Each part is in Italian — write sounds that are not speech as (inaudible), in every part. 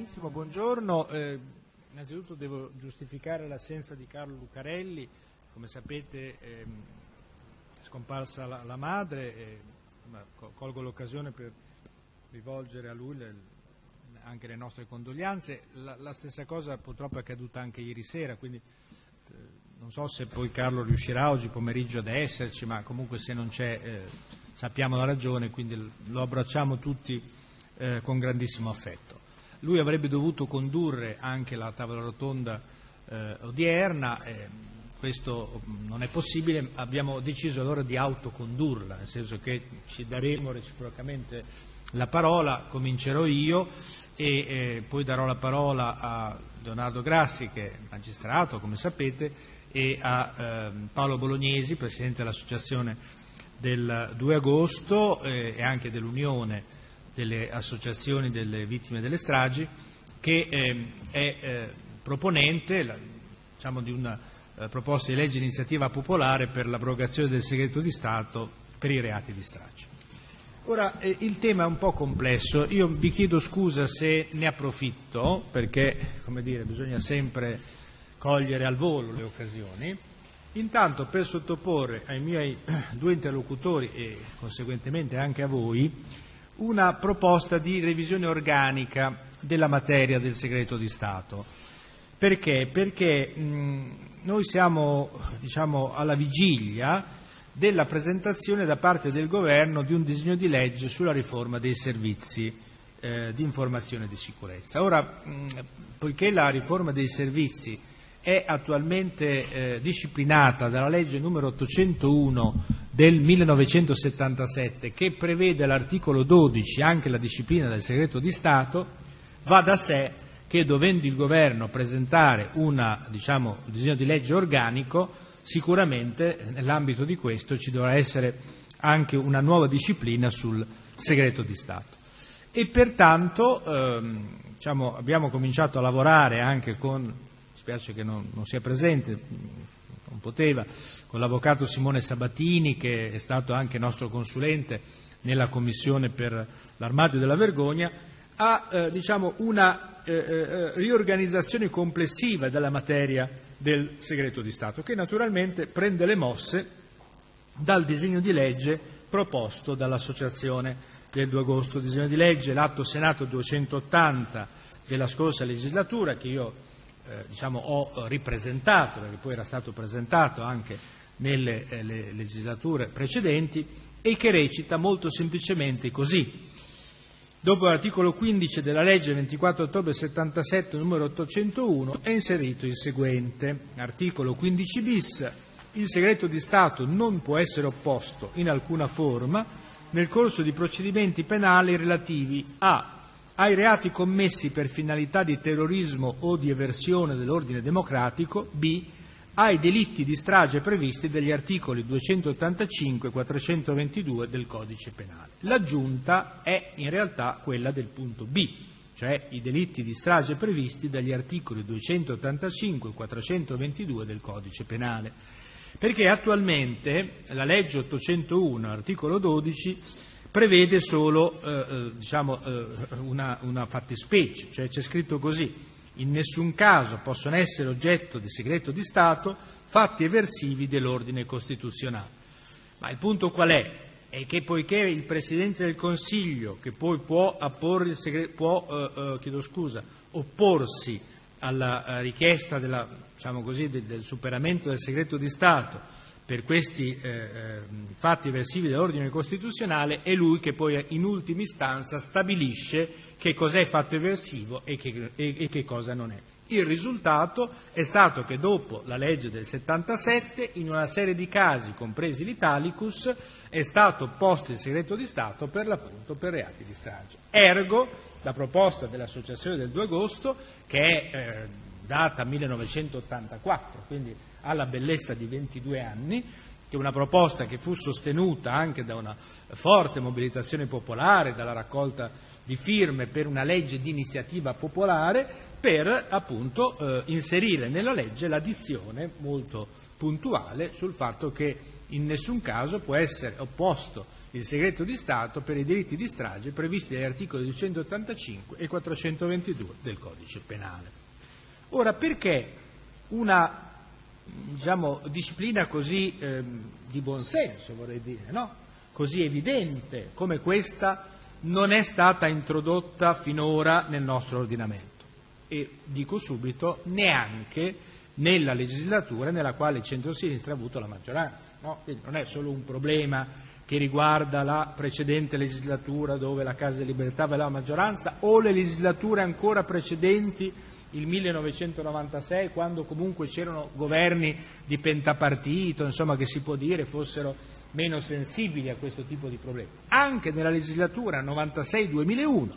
Benissimo, buongiorno. Eh, innanzitutto devo giustificare l'assenza di Carlo Lucarelli, come sapete ehm, è scomparsa la, la madre, e, colgo l'occasione per rivolgere a lui le, anche le nostre condoglianze. La, la, stessa cosa purtroppo è accaduta anche ieri sera, quindi eh, non so se poi Carlo riuscirà oggi pomeriggio ad esserci, ma comunque se non c'è eh, sappiamo la ragione, quindi lo abbracciamo tutti eh, con grandissimo affetto. Lui avrebbe dovuto condurre anche la tavola rotonda eh, odierna, eh, questo non è possibile, abbiamo deciso allora di autocondurla, nel senso che ci daremo reciprocamente la parola, comincerò io e eh, poi darò la parola a Leonardo Grassi, che è magistrato, come sapete, e a eh, Paolo Bolognesi, Presidente dell'Associazione del 2 agosto eh, e anche dell'Unione delle associazioni delle vittime delle stragi, che eh, è eh, proponente la, diciamo, di una eh, proposta di legge iniziativa popolare per l'abrogazione del segreto di Stato per i reati di strage. Ora, eh, il tema è un po' complesso, io vi chiedo scusa se ne approfitto, perché dire, bisogna sempre cogliere al volo le occasioni, intanto per sottoporre ai miei (clears throat) due interlocutori e conseguentemente anche a voi una proposta di revisione organica della materia del segreto di Stato. Perché? Perché mh, noi siamo diciamo, alla vigilia della presentazione da parte del Governo di un disegno di legge sulla riforma dei servizi eh, di informazione e di sicurezza. Ora, mh, poiché la riforma dei servizi è attualmente eh, disciplinata dalla legge numero 801 del 1977 che prevede all'articolo 12 anche la disciplina del segreto di Stato, va da sé che dovendo il Governo presentare una, diciamo, un disegno di legge organico sicuramente nell'ambito di questo ci dovrà essere anche una nuova disciplina sul segreto di Stato. E pertanto ehm, diciamo, abbiamo cominciato a lavorare anche con, spiace che non, non sia presente, non poteva, con l'avvocato Simone Sabatini che è stato anche nostro consulente nella Commissione per l'armadio della vergogna, a eh, diciamo, una eh, eh, riorganizzazione complessiva della materia del segreto di Stato, che naturalmente prende le mosse dal disegno di legge proposto dall'Associazione del 2 agosto, disegno di legge, l'Atto Senato 280 della scorsa legislatura, che io eh, diciamo, ho ripresentato, perché poi era stato presentato anche nelle eh, legislature precedenti, e che recita molto semplicemente così. Dopo l'articolo 15 della legge 24 ottobre 77 numero 801 è inserito il seguente. Articolo 15 bis. Il segreto di Stato non può essere opposto in alcuna forma nel corso di procedimenti penali relativi a ai reati commessi per finalità di terrorismo o di eversione dell'ordine democratico, b ai delitti di strage previsti dagli articoli 285 e 422 del Codice Penale. L'aggiunta è in realtà quella del punto B, cioè i delitti di strage previsti dagli articoli 285 e 422 del Codice Penale. Perché attualmente la legge 801, articolo 12, prevede solo eh, eh, diciamo, eh, una, una fattispecie, cioè c'è scritto così in nessun caso possono essere oggetto di segreto di Stato fatti eversivi dell'ordine costituzionale. Ma il punto qual è? È che poiché il Presidente del Consiglio, che poi può, segreto, può eh, eh, scusa, opporsi alla eh, richiesta della, diciamo così, del, del, superamento del segreto di Stato per questi eh, eh, fatti eversivi dell'ordine costituzionale, è lui che poi in ultima istanza stabilisce che cos'è fatto eversivo e che, e, e che cosa non è. Il risultato è stato che dopo la legge del 77, in una serie di casi, compresi l'Italicus, è stato posto il segreto di Stato per l'appunto per reati di strage. Ergo, la proposta dell'Associazione del 2 agosto, che è eh, data 1984, quindi ha la bellezza di 22 anni, che è una proposta che fu sostenuta anche da una forte mobilitazione popolare, dalla raccolta di firme per una legge di iniziativa popolare per appunto eh, inserire nella legge la molto puntuale sul fatto che in nessun caso può essere opposto il segreto di Stato per i delitti di strage previsti dagli articoli 285 e 422 del codice penale. Ora, perché una diciamo, disciplina così eh, di buonsenso, vorrei dire, no? così evidente come questa, non è stata introdotta finora nel nostro ordinamento? E dico subito, neanche nella legislatura nella quale il centro-sinistra ha avuto la maggioranza. No? Quindi non è solo un problema che riguarda la precedente legislatura dove la Casa delle Libertà aveva la maggioranza o le legislature ancora precedenti, il 1996, quando comunque c'erano governi di pentapartito, insomma che si può dire fossero meno sensibili a questo tipo di problemi. Anche nella legislatura 96-2001,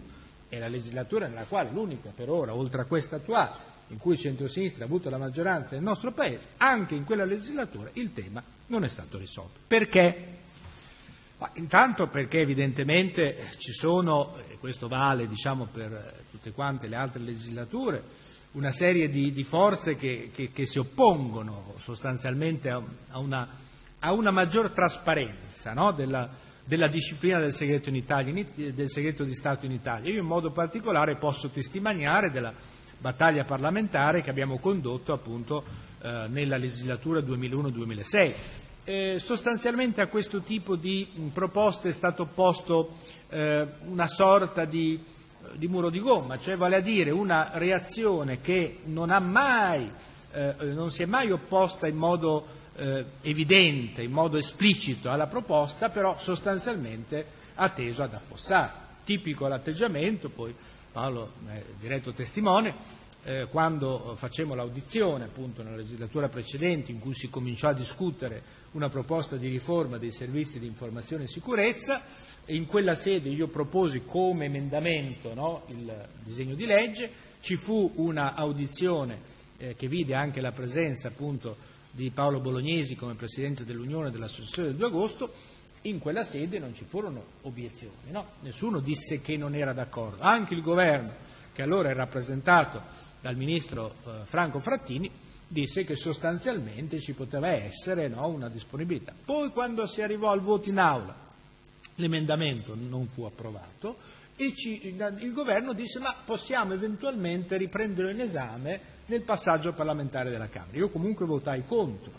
è la legislatura nella quale l'unica per ora, oltre a questa attuale, in cui il centro-sinistra ha avuto la maggioranza nel nostro Paese, anche in quella legislatura il tema non è stato risolto. Perché? Ma intanto perché evidentemente ci sono, e questo vale diciamo, per tutte quante le altre legislature, una serie di, di forze che, che, che, si oppongono sostanzialmente a, a, una, a una, maggior trasparenza no? della, della, disciplina del segreto, Italia, del segreto, di Stato in Italia. Io in modo particolare posso testimoniare della battaglia parlamentare che abbiamo condotto appunto eh, nella legislatura 2001-2006 eh, sostanzialmente a questo tipo di proposte è stato opposto eh, una sorta di, di, muro di gomma, cioè vale a dire una reazione che non, mai, eh, non si è mai opposta in modo eh, evidente, in modo esplicito alla proposta, però sostanzialmente ha teso ad affossare. Tipico l'atteggiamento, poi Paolo è diretto testimone, eh, quando facemmo l'audizione appunto nella legislatura precedente in cui si cominciò a discutere una proposta di riforma dei servizi di informazione e sicurezza e in quella sede io proposi come emendamento no, il disegno di legge, ci fu una audizione eh, che vide anche la presenza appunto di Paolo Bolognesi come Presidente dell'Unione dell'Associazione del 2 agosto, in quella sede non ci furono obiezioni, no? nessuno disse che non era d'accordo, anche il governo che allora era rappresentato dal Ministro eh, Franco Frattini disse che sostanzialmente ci poteva essere no, una disponibilità. Poi quando si arrivò al voto in aula l'emendamento non fu approvato e ci, il governo disse ma possiamo eventualmente riprenderlo in esame nel passaggio parlamentare della Camera. Io comunque votai contro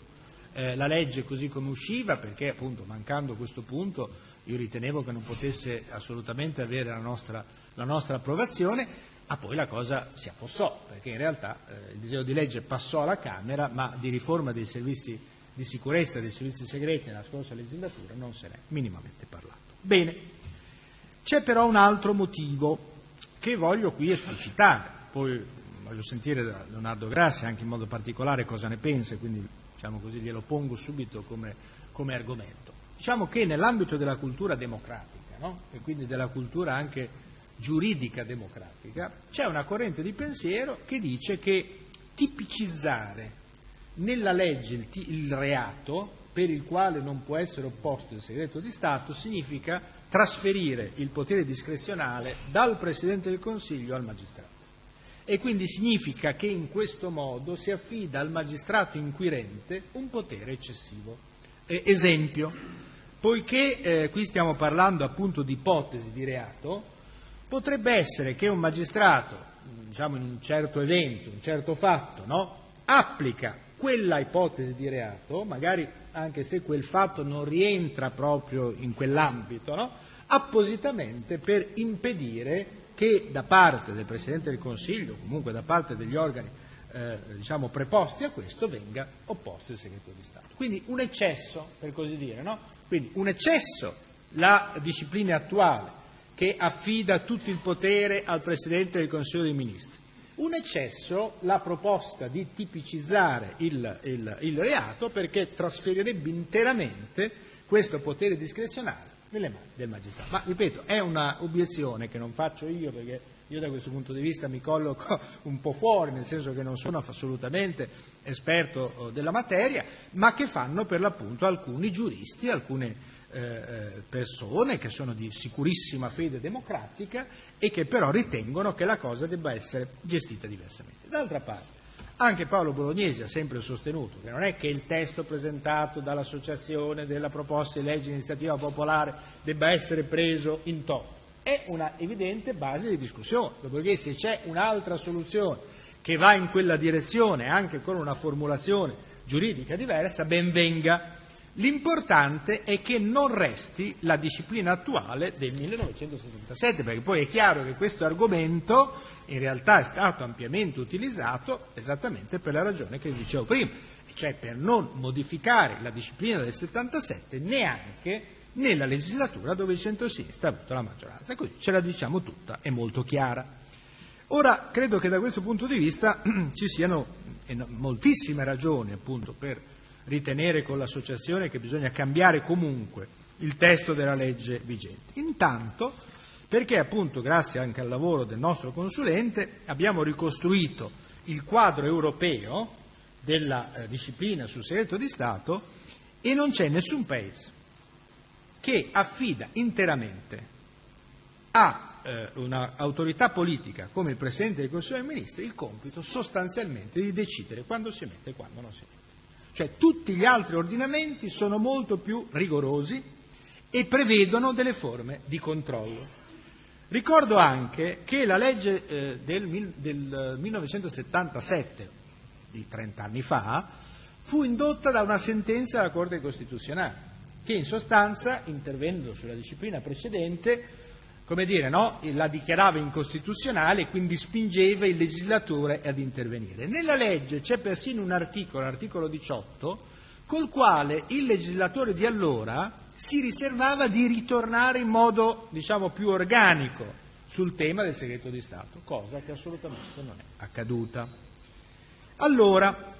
eh, la legge così come usciva perché appunto mancando questo punto io ritenevo che non potesse assolutamente avere la nostra, la nostra approvazione Ah, poi la cosa si affossò, perché in realtà eh, il disegno di legge passò alla Camera, ma di riforma dei servizi di sicurezza, dei servizi segreti nella scorsa legislatura non se n'è minimamente parlato. Bene, c'è però un altro motivo che voglio qui esplicitare, poi voglio sentire da Leonardo Grassi anche in modo particolare cosa ne pensa, quindi diciamo così, glielo pongo subito come, come argomento. Diciamo che nell'ambito della cultura democratica, no? e quindi della cultura anche giuridica democratica, c'è una corrente di pensiero che dice che tipicizzare nella legge il, il, reato per il quale non può essere opposto il segreto di Stato significa trasferire il potere discrezionale dal Presidente del Consiglio al magistrato. E quindi significa che in questo modo si affida al magistrato inquirente un potere eccessivo. Eh, esempio, poiché eh, qui stiamo parlando appunto di ipotesi di reato, Potrebbe essere che un magistrato, diciamo in un certo evento, un certo fatto, no? applica quella ipotesi di reato, magari anche se quel fatto non rientra proprio in quell'ambito, no? appositamente per impedire che da parte del Presidente del Consiglio, comunque da parte degli organi eh, diciamo, preposti a questo, venga opposto il segreto di Stato. Quindi un eccesso, per così dire, no? Quindi un eccesso la disciplina attuale che affida tutto il potere al Presidente del Consiglio dei Ministri. Un eccesso la proposta di tipicizzare il, il, il reato perché trasferirebbe interamente questo potere discrezionale nelle mani del magistrato. Ma ripeto, è una obiezione che non faccio io perché io da questo punto di vista mi colloco (laughs) un po' fuori, nel senso che non sono assolutamente esperto oh, della materia, ma che fanno per l'appunto alcuni giuristi, alcune eh, eh, persone che sono di sicurissima fede democratica e che però ritengono che la cosa debba essere gestita diversamente. D'altra parte, Anche Paolo Bolognesi ha sempre sostenuto che non è che il testo presentato dall'Associazione della proposta di legge di iniziativa popolare debba essere preso in toto, è una evidente base di discussione, dopodiché se c'è un'altra soluzione che va in quella direzione anche con una formulazione giuridica diversa, ben venga. L'importante è che non resti la disciplina attuale del 1977, perché poi è chiaro che questo argomento in realtà è stato ampiamente utilizzato esattamente per la ragione che dicevo prima, cioè per non modificare la disciplina del 77 neanche nella legislatura dove il centro-sinistra ha avuto la maggioranza. Così ce la diciamo tutta, è molto chiara. Ora, credo che da questo punto di vista (clears throat) ci siano moltissime ragioni appunto per ritenere con l'associazione che bisogna cambiare comunque il testo della legge vigente. Intanto, perché appunto grazie anche al lavoro del nostro consulente abbiamo ricostruito il quadro europeo della eh, disciplina sul segreto di Stato e non c'è nessun paese che affida interamente a eh, un'autorità politica come il Presidente del Consiglio dei Ministri il compito sostanzialmente di decidere quando si mette e quando non si mette. Cioè tutti gli altri ordinamenti sono molto più rigorosi e prevedono delle forme di controllo. Ricordo anche che la legge eh, del, del 1977, di 30 anni fa, fu indotta da una sentenza della Corte Costituzionale, che in sostanza, intervenendo sulla disciplina precedente, come dire, no? la dichiarava incostituzionale e quindi spingeva il legislatore ad intervenire. Nella legge c'è persino un articolo, l'articolo 18, col quale il legislatore di allora si riservava di ritornare in modo, diciamo, più organico sul tema del segreto di Stato, cosa che assolutamente non è accaduta. Allora,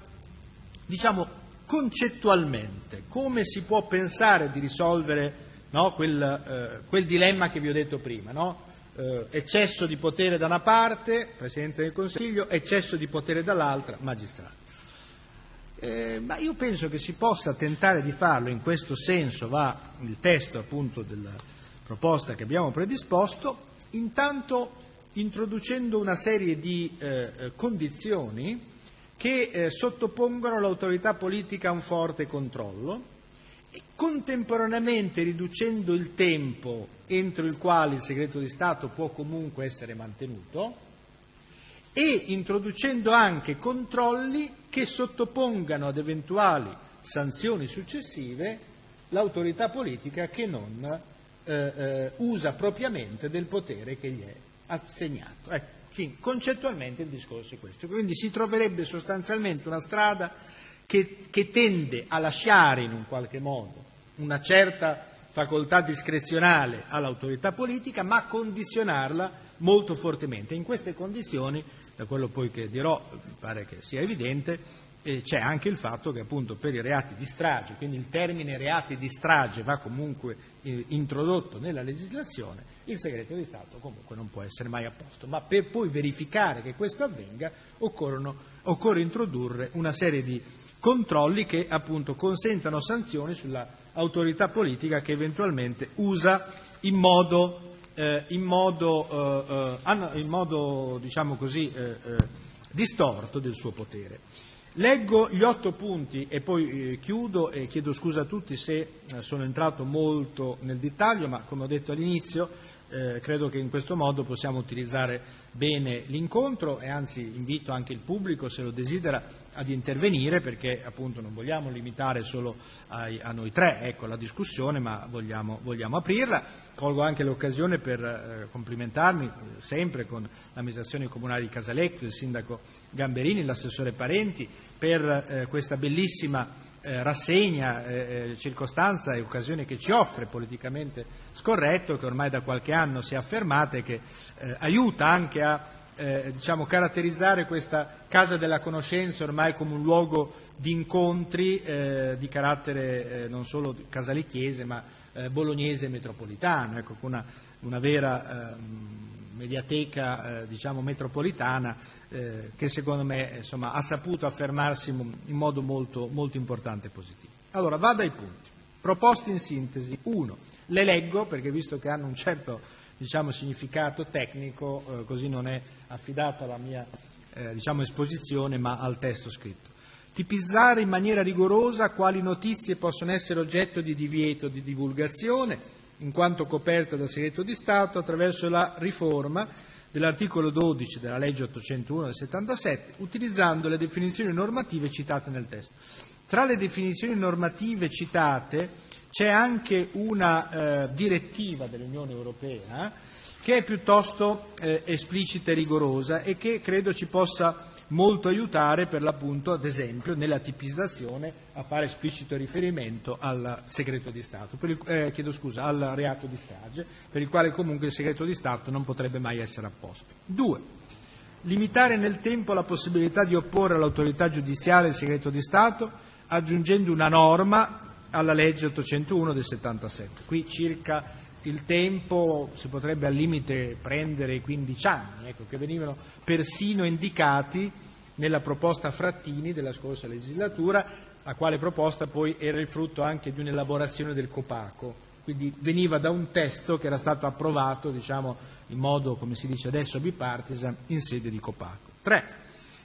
diciamo concettualmente, come si può pensare di risolvere no, quel, eh, quel, dilemma che vi ho detto prima? No? Eh, eccesso di potere da una parte, Presidente del Consiglio, eccesso di potere dall'altra, magistrato. Eh, ma io penso che si possa tentare di farlo, in questo senso va il testo appunto della proposta che abbiamo predisposto, intanto introducendo una serie di eh, eh condizioni che eh, sottopongono l'autorità politica a un forte controllo e contemporaneamente riducendo il tempo entro il quale il segreto di Stato può comunque essere mantenuto e introducendo anche controlli che sottopongano ad eventuali sanzioni successive l'autorità politica che non eh, eh, usa propriamente del potere che gli è assegnato. Ecco, concettualmente il discorso è questo. Quindi si troverebbe sostanzialmente una strada che, che tende a lasciare in un qualche modo una certa facoltà discrezionale all'autorità politica, ma condizionarla molto fortemente. In queste condizioni da quello poi che dirò mi pare che sia evidente, eh, c'è anche il fatto che appunto per i reati di strage, quindi il termine reati di strage va comunque eh, introdotto nella legislazione, il segreto di Stato comunque non può essere mai a posto. Ma per poi verificare che questo avvenga occorre introdurre una serie di controlli che appunto consentano sanzioni sull'autorità politica che eventualmente usa in modo eh, in modo, eh, eh in modo diciamo così, eh, eh, distorto del suo potere. Leggo gli otto punti e poi chiudo e chiedo scusa a tutti se sono entrato molto nel dettaglio, ma come ho detto all'inizio eh, credo che in questo modo possiamo utilizzare bene l'incontro e anzi invito anche il pubblico, se lo desidera, ad intervenire perché appunto non vogliamo limitare solo ai, a noi tre ecco, la discussione, ma vogliamo, vogliamo aprirla. Colgo anche l'occasione per eh, complimentarmi sempre con l'amministrazione comunale di Casalecchio, il sindaco Gamberini, l'assessore Parenti, per eh, questa bellissima eh, rassegna, eh, eh, circostanza e occasione che ci offre politicamente scorretto, che ormai da qualche anno si è affermata e che eh, aiuta anche a eh, diciamo, caratterizzare questa Casa della Conoscenza ormai come un luogo di incontri eh, di carattere non solo casalicchiese ma bolognese e metropolitano, ecco, una, una vera ehm, mediateca diciamo, metropolitana eh, che secondo me insomma, ha saputo affermarsi in modo molto, molto importante e positivo. Allora, vado ai punti. Proposte in sintesi. Uno, le leggo perché visto che hanno un certo diciamo, significato tecnico, eh, così non è affidata la mia eh, diciamo esposizione ma al testo scritto. Tipizzare in maniera rigorosa quali notizie possono essere oggetto di divieto di divulgazione, in quanto coperte dal segreto di Stato, attraverso la riforma dell'articolo 12 della legge 801 del 77, utilizzando le definizioni normative citate nel testo. Tra le definizioni normative citate c'è anche una eh, direttiva dell'Unione Europea che è piuttosto eh, esplicita e rigorosa e che credo ci possa molto aiutare per l'appunto, ad esempio, nella tipizzazione a fare esplicito riferimento al segreto di Stato, il, eh, chiedo scusa, al reato di strage, per il quale comunque il segreto di Stato non potrebbe mai essere apposto. Due, limitare nel tempo la possibilità di opporre all'autorità giudiziaria il segreto di Stato, aggiungendo una norma alla legge 801 del 77. Qui circa il tempo si potrebbe al limite prendere 15 anni, ecco, che venivano persino indicati nella proposta Frattini della scorsa legislatura, la quale proposta poi era il frutto anche di un'elaborazione del Copaco, quindi veniva da un testo che era stato approvato diciamo, in modo, come si dice adesso, bipartisan in sede di Copaco. 3.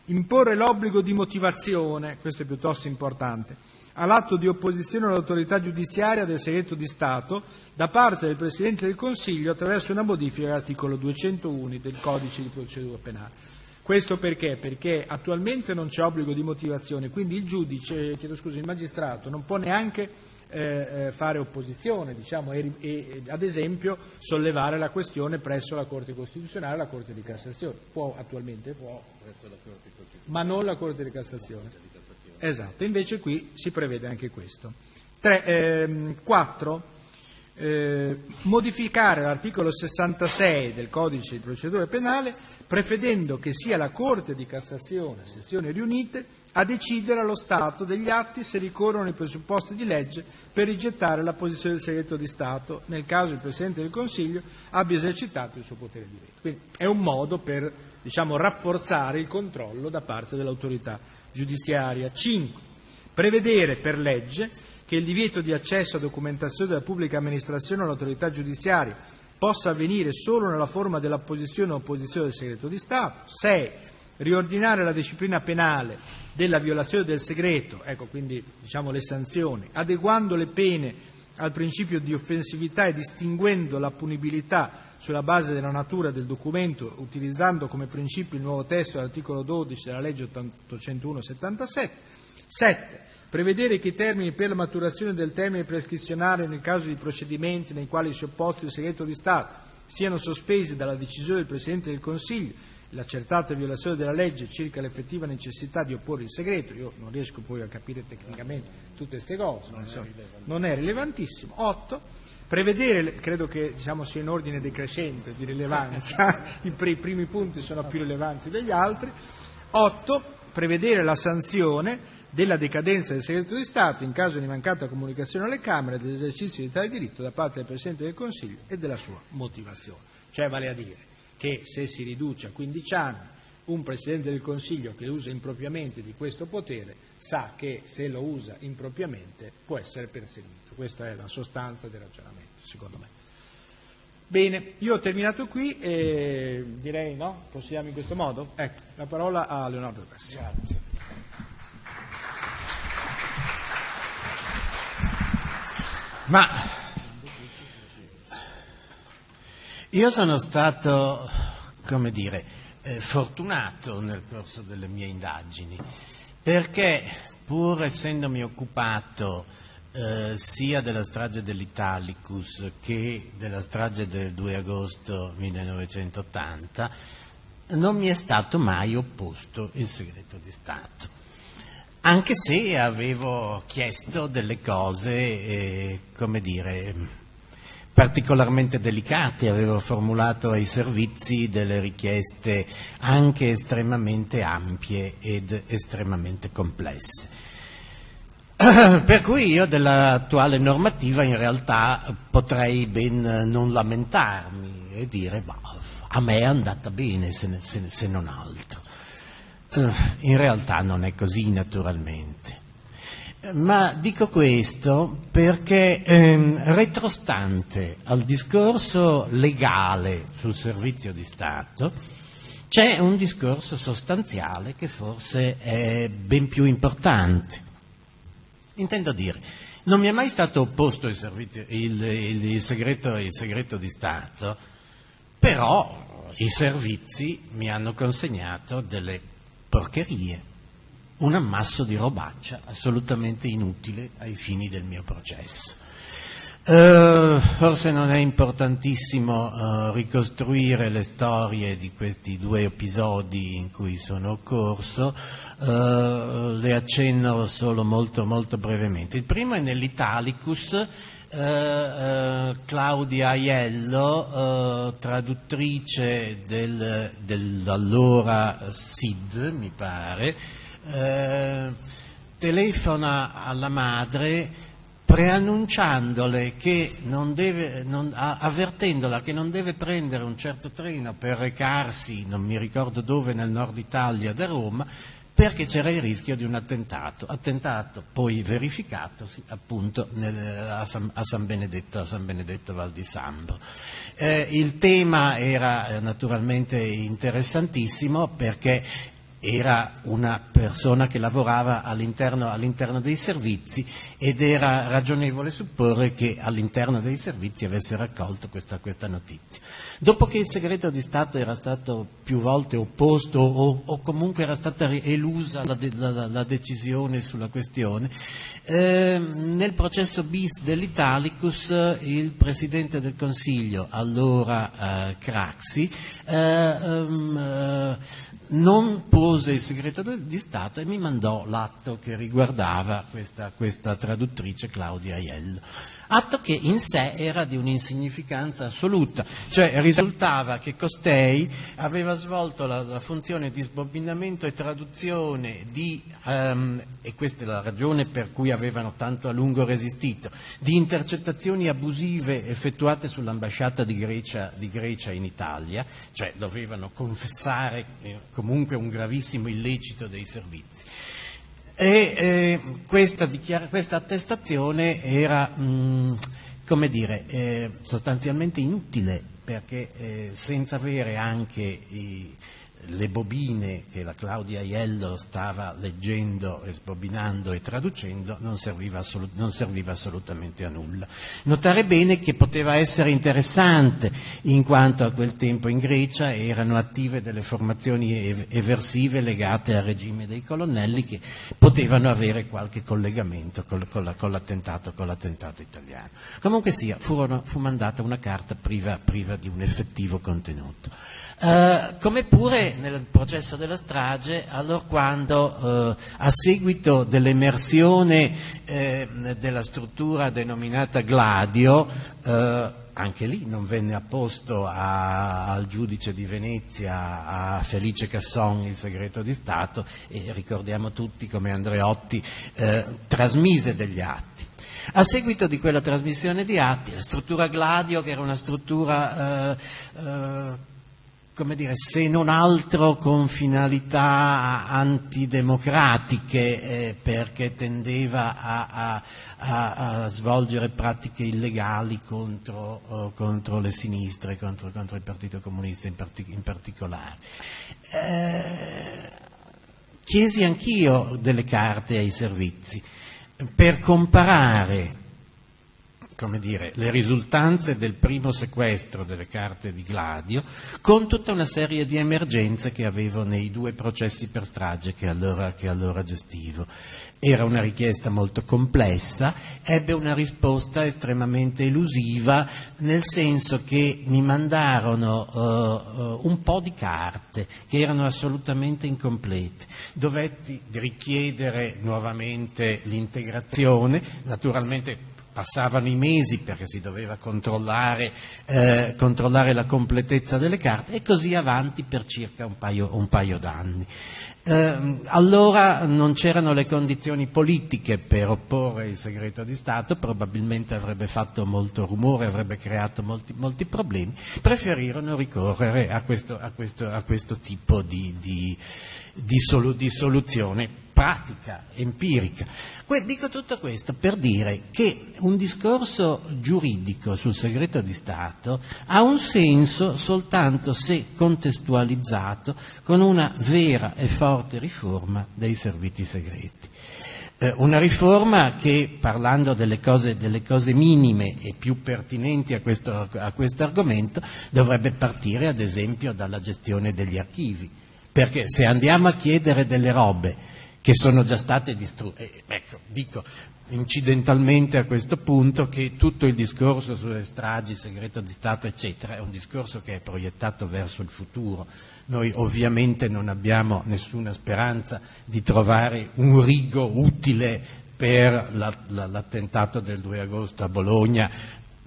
Imporre l'obbligo di motivazione, questo è piuttosto importante, all'atto di opposizione all'autorità giudiziaria del segreto di Stato da parte del Presidente del Consiglio attraverso una modifica all'articolo 201 del Codice di procedura penale. Questo perché? Perché attualmente non c'è obbligo di motivazione, quindi il giudice, chiedo scusa, il magistrato non può neanche eh, eh fare opposizione, diciamo, e, e, ad esempio sollevare la questione presso la Corte Costituzionale e la Corte di Cassazione. Può attualmente, può, ma non la Corte di Cassazione. Esatto, invece qui si prevede anche questo. 4. Ehm, eh, modificare l'articolo 66 del codice di procedura penale prevedendo che sia la Corte di Cassazione, sezioni riunite, a decidere allo Stato degli atti se ricorrono i presupposti di legge per rigettare la posizione del segreto di Stato nel caso il Presidente del Consiglio abbia esercitato il suo potere di veto. Quindi è un modo per diciamo, rafforzare il controllo da parte dell'autorità giudiziaria. 5. Prevedere per legge che il divieto di accesso a documentazione della pubblica amministrazione all'autorità giudiziaria possa avvenire solo nella forma dell'apposizione o opposizione del segreto di Stato. 6. Riordinare la disciplina penale della violazione del segreto, ecco quindi diciamo le sanzioni, adeguando le pene al principio di offensività e distinguendo la punibilità sulla base della natura del documento, utilizzando come principio il nuovo testo dell'articolo 12 della legge 801-77. 7. Prevedere che i termini per la maturazione del termine prescrizionale nel caso di procedimenti nei quali si è opposto il segreto di Stato siano sospesi dalla decisione del Presidente del Consiglio l'accertata violazione della legge circa l'effettiva necessità di opporre il segreto, io non riesco poi a capire tecnicamente tutte queste cose, non, so, non è rilevantissimo. 8 Prevedere, credo che diciamo, sia in ordine decrescente di rilevanza, (laughs) i, primi punti sono più rilevanti degli altri. 8. Prevedere la sanzione della decadenza del segreto di Stato in caso di mancata comunicazione alle Camere dell'esercizio di tale diritto da parte del Presidente del Consiglio e della sua motivazione. Cioè vale a dire che se si riduce a 15 anni un Presidente del Consiglio che usa impropriamente di questo potere sa che se lo usa impropriamente può essere perseguito. Questa è la sostanza del ragionamento, secondo me. Bene, io ho terminato qui e direi no, proseguiamo in questo modo. Ecco, la parola a Leonardo Cassi. Grazie. Ma io sono stato, come dire, eh, fortunato nel corso delle mie indagini, perché pur essendomi occupato eh, sia della strage dell'Italicus che della strage del 2 agosto 1980 non mi è stato mai opposto il segreto di Stato, anche se avevo chiesto delle cose, eh, come dire, particolarmente delicate, avevo formulato ai servizi delle richieste anche estremamente ampie ed estremamente complesse. (coughs) Per cui io dell'attuale normativa in realtà potrei ben non lamentarmi e dire a me è andata bene se, se, se non altro. Eh, in realtà non è così naturalmente. Ma dico questo perché ehm, retrostante al discorso legale sul servizio di Stato, c'è un discorso sostanziale che forse è ben più importante. Intendo dire, non mi è mai stato opposto il, servizio, il, il, il, segreto, segreto di Stato, però i servizi mi hanno consegnato delle porcherie, un ammasso di robaccia assolutamente inutile ai fini del mio processo. Uh, forse non è importantissimo uh, ricostruire le storie di questi due episodi in cui sono occorso, uh, le accenno solo molto, molto brevemente. Il primo è nell'Italicus, Claudia Aiello, traduttrice del, dell'allora SID, mi pare, telefona alla madre preannunciandole che non deve, non, avvertendola che non deve prendere un certo treno per recarsi, non mi ricordo dove, nel nord Italia da Roma, perché c'era il rischio di un attentato, attentato poi verificatosi appunto nel, a, San, a, San, Benedetto, a San Benedetto Val di Sambro. Eh, il tema era eh, naturalmente interessantissimo perché era una persona che lavorava all'interno, all'interno, dei servizi ed era ragionevole supporre che all'interno dei servizi avesse raccolto questa, questa notizia. Dopo che il segreto di Stato era stato più volte opposto o, o comunque era stata elusa la, la, la decisione sulla questione, eh, nel processo bis dell'Italicus il Presidente del Consiglio, allora eh, Craxi, eh, um, non pose il segreto di Stato e mi mandò l'atto che riguardava questa, questa traduttrice Claudia Aiello atto che in sé era di un'insignificanza assoluta, cioè risultava che costei aveva svolto la, la funzione di sbobinamento e traduzione di, um, e questa è la ragione per cui avevano tanto a lungo resistito, di intercettazioni abusive effettuate sull'ambasciata di Grecia, di Grecia in Italia, cioè dovevano confessare eh, comunque un gravissimo illecito dei servizi e eh, questa, questa, attestazione era, mh, mm, come dire, eh, sostanzialmente inutile perché eh, senza avere anche i, le bobine che la Claudia Aiello stava leggendo, sbobinando e traducendo non serviva, assolut- non serviva, assolutamente a nulla. Notare bene che poteva essere interessante, in quanto a quel tempo in Grecia erano attive delle formazioni eversive legate al regime dei colonnelli che potevano avere qualche collegamento con, con, con, l'attentato, con l'attentato, italiano. Comunque sia, furono, fu mandata una carta priva, priva di un effettivo contenuto. Uh, come pure nel processo della strage, allora quando uh, a seguito dell'emersione eh, della struttura denominata Gladio, uh, anche lì non venne apposto a, al giudice di Venezia, a Felice Casson, il segreto di Stato, e ricordiamo tutti come Andreotti eh, trasmise degli atti. A seguito di quella trasmissione di atti, la struttura Gladio, che era una struttura eh, come dire, se non altro con finalità antidemocratiche, eh, perché tendeva a, a, a, svolgere pratiche illegali contro, oh, contro le sinistre, contro, contro, il Partito Comunista in, partic- in particolare. Eh, chiesi anch'io delle carte ai servizi per comparare come dire, le risultanze del primo sequestro delle carte di Gladio con tutta una serie di emergenze che avevo nei due processi per strage che allora, che allora gestivo. Era una richiesta molto complessa, ebbe una risposta estremamente elusiva, nel senso che mi mandarono uh, uh, un po' di carte che erano assolutamente incomplete. Dovetti richiedere nuovamente l'integrazione, naturalmente passavano i mesi perché si doveva controllare, eh, controllare, la completezza delle carte e così avanti per circa un paio, un paio d'anni. Eh, allora non c'erano le condizioni politiche per opporre il segreto di Stato, probabilmente avrebbe fatto molto rumore, avrebbe creato molti, molti problemi, preferirono ricorrere a questo, a questo, a questo tipo di, di, di, solu, di soluzione pratica, empirica. Dico tutto questo per dire che un discorso giuridico sul segreto di Stato ha un senso soltanto se contestualizzato con una vera e forte riforma dei servizi segreti. Eh, una riforma che, parlando delle cose, delle cose, minime e più pertinenti a questo, a questo argomento, dovrebbe partire ad esempio dalla gestione degli archivi, perché se andiamo a chiedere delle robe che sono già state distrutte. Eh, ecco, dico incidentalmente a questo punto che tutto il discorso sulle stragi, segreto di Stato, eccetera, è un discorso che è proiettato verso il futuro. Noi ovviamente non abbiamo nessuna speranza di trovare un rigo utile per la, la, l'attentato del 2 agosto a Bologna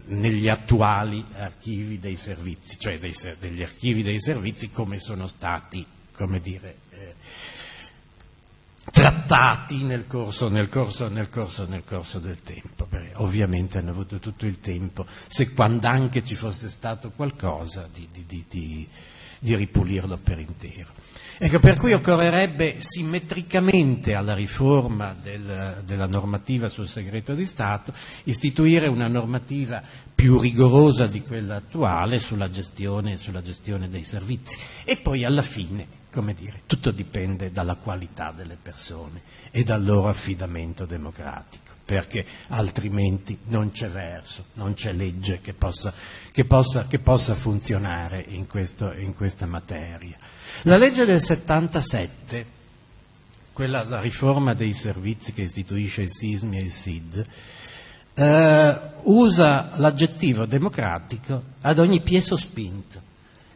negli attuali archivi dei servizi, cioè dei, degli archivi dei servizi come sono stati, come dire, trattati nel corso, nel, corso, nel, corso, nel corso, del tempo. Beh, ovviamente hanno avuto tutto il tempo, se quando anche ci fosse stato qualcosa, di, di, di, di ripulirlo per intero. Ecco, per cui occorrerebbe simmetricamente alla riforma del, della normativa sul segreto di Stato istituire una normativa più rigorosa di quella attuale sulla gestione, sulla gestione dei servizi e poi alla fine come dire, tutto dipende dalla qualità delle persone e dal loro affidamento democratico, perché altrimenti non c'è verso, non c'è legge che possa, che possa, che possa funzionare in, questo, in, questa materia. La legge del 77, quella, la riforma dei servizi che istituisce il SISMI e il SID, eh, usa l'aggettivo democratico ad ogni piè sospinto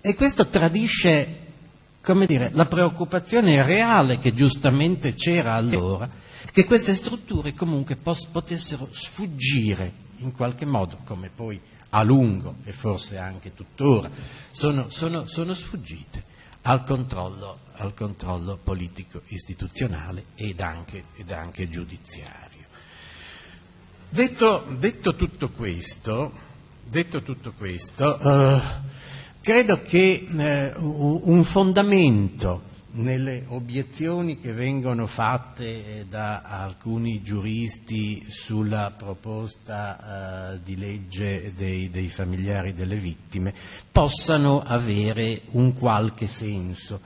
e questo tradisce come dire, la preoccupazione reale che giustamente c'era allora, che queste strutture comunque potessero sfuggire in qualche modo, come poi a lungo e forse anche tuttora sono, sono, sono sfuggite al controllo, al controllo, politico istituzionale ed anche, ed anche giudiziario. Detto, detto, tutto questo, detto tutto questo uh, Credo che eh, un fondamento nelle obiezioni che vengono fatte eh, da alcuni giuristi sulla proposta eh, di legge dei, dei, familiari delle vittime possano avere un qualche senso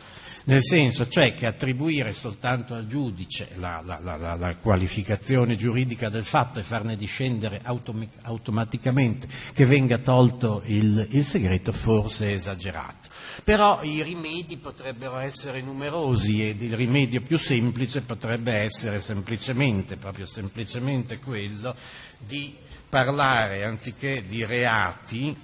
nel senso cioè che attribuire soltanto al giudice la, la, la, la qualificazione giuridica del fatto e farne discendere autom- automaticamente che venga tolto il, il segreto forse è esagerato. Però i rimedi potrebbero essere numerosi ed il rimedio più semplice potrebbe essere semplicemente, proprio semplicemente quello di parlare anziché di reati?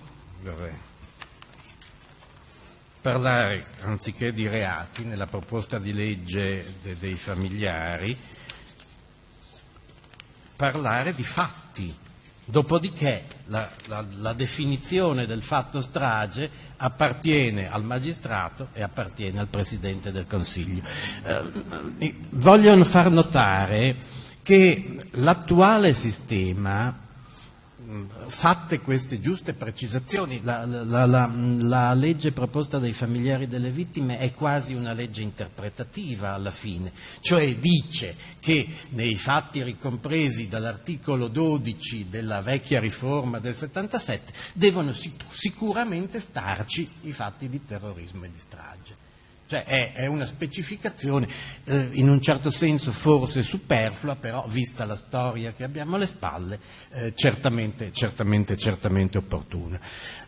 Parlare, anziché di reati, nella proposta di legge de, dei familiari, parlare di fatti. Dopodiché la, la, la, definizione del fatto strage appartiene al magistrato e appartiene al Presidente del Consiglio. Eh, voglio far notare che l'attuale sistema fatte queste giuste precisazioni, la, la, la, la, legge proposta dai familiari delle vittime è quasi una legge interpretativa alla fine, cioè dice che nei fatti ricompresi dall'articolo 12 della vecchia riforma del 77 devono sicuramente starci i fatti di terrorismo e di strage. Cioè è, è una specificazione eh, in un certo senso forse superflua, però vista la storia che abbiamo alle spalle, eh, certamente, certamente, certamente opportuna.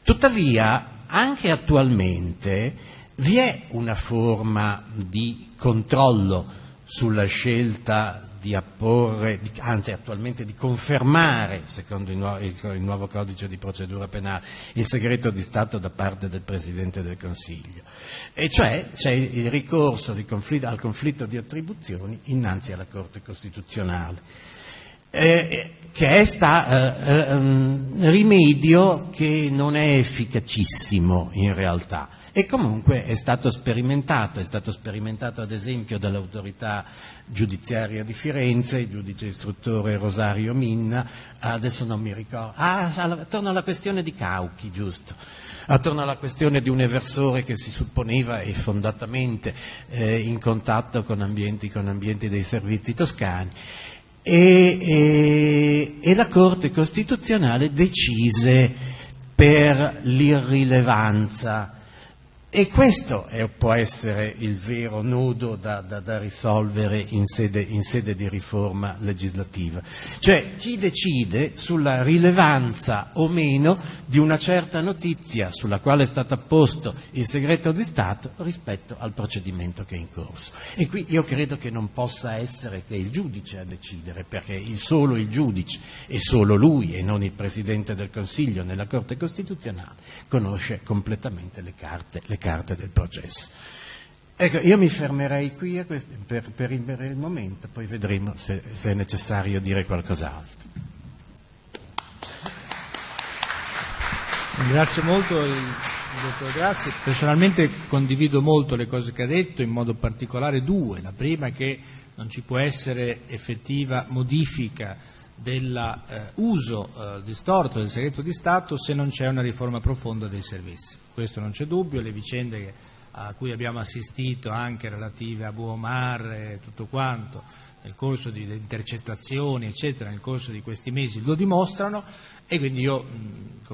Tuttavia, anche attualmente vi è una forma di controllo sulla scelta di apporre, anzi attualmente di confermare, secondo il nuovo, il nuovo, codice di procedura penale, il segreto di Stato da parte del Presidente del Consiglio. E cioè c'è il ricorso conflitto, al conflitto di attribuzioni innanzi alla Corte Costituzionale. Eh, che è sta, eh, eh, rimedio che non è efficacissimo in realtà e comunque è stato sperimentato, è stato sperimentato ad esempio dall'autorità giudiziaria di Firenze, il giudice istruttore Rosario Minna, adesso non mi ricordo, ah, attorno alla questione di Cauchi, giusto, attorno alla questione di un eversore che si supponeva e fondatamente eh, in contatto con ambienti, con ambienti dei servizi toscani. E, e, e la Corte Costituzionale decise per l'irrilevanza e questo è, può essere il vero nodo da, da, da risolvere in sede, in sede, di riforma legislativa. Cioè chi decide sulla rilevanza o meno di una certa notizia sulla quale è stato apposto il segreto di Stato rispetto al procedimento che è in corso. E qui io credo che non possa essere che il giudice a decidere, perché il solo il giudice e solo lui e non il Presidente del Consiglio nella Corte Costituzionale conosce completamente le carte, le carte del processo. Ecco, io mi fermerei qui per, per, il momento, poi vedremo se, se è necessario dire qualcos'altro. Ringrazio molto il, il dottor Grassi, personalmente condivido molto le cose che ha detto, in modo particolare due. La prima è che non ci può essere effettiva modifica dell'uso eh, eh, distorto del segreto di Stato se non c'è una riforma profonda dei servizi. Questo non c'è dubbio, le vicende a cui abbiamo assistito anche relative a Buomar e tutto quanto nel corso di intercettazioni eccetera nel corso di questi mesi lo dimostrano e quindi io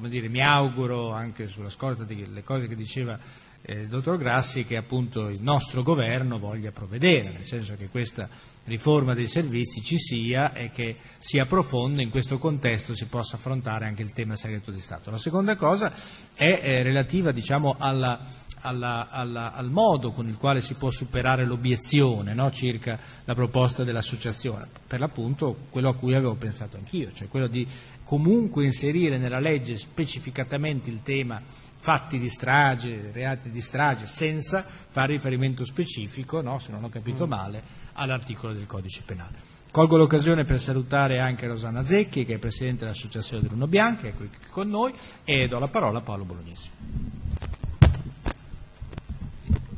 dire, mi auguro anche sulla scorta delle cose che diceva eh, il dottor Grassi che appunto il nostro governo voglia provvedere, nel senso che questa riforma dei servizi ci sia e che sia profonda, in questo contesto si possa affrontare anche il tema segreto di Stato. La seconda cosa è eh, relativa diciamo, alla, alla, alla, al modo con il quale si può superare l'obiezione no, circa la proposta dell'associazione, per l'appunto quello a cui avevo pensato anch'io, cioè quello di comunque inserire nella legge specificatamente il tema fatti di strage, reati di strage, senza fare riferimento specifico, no, se non ho capito mm. male, all'articolo del codice penale. Colgo l'occasione per salutare anche Rosanna Zecchi, che è Presidente dell'Associazione Bruno Bianchi, è qui con noi, e do la parola a Paolo Bolognesi.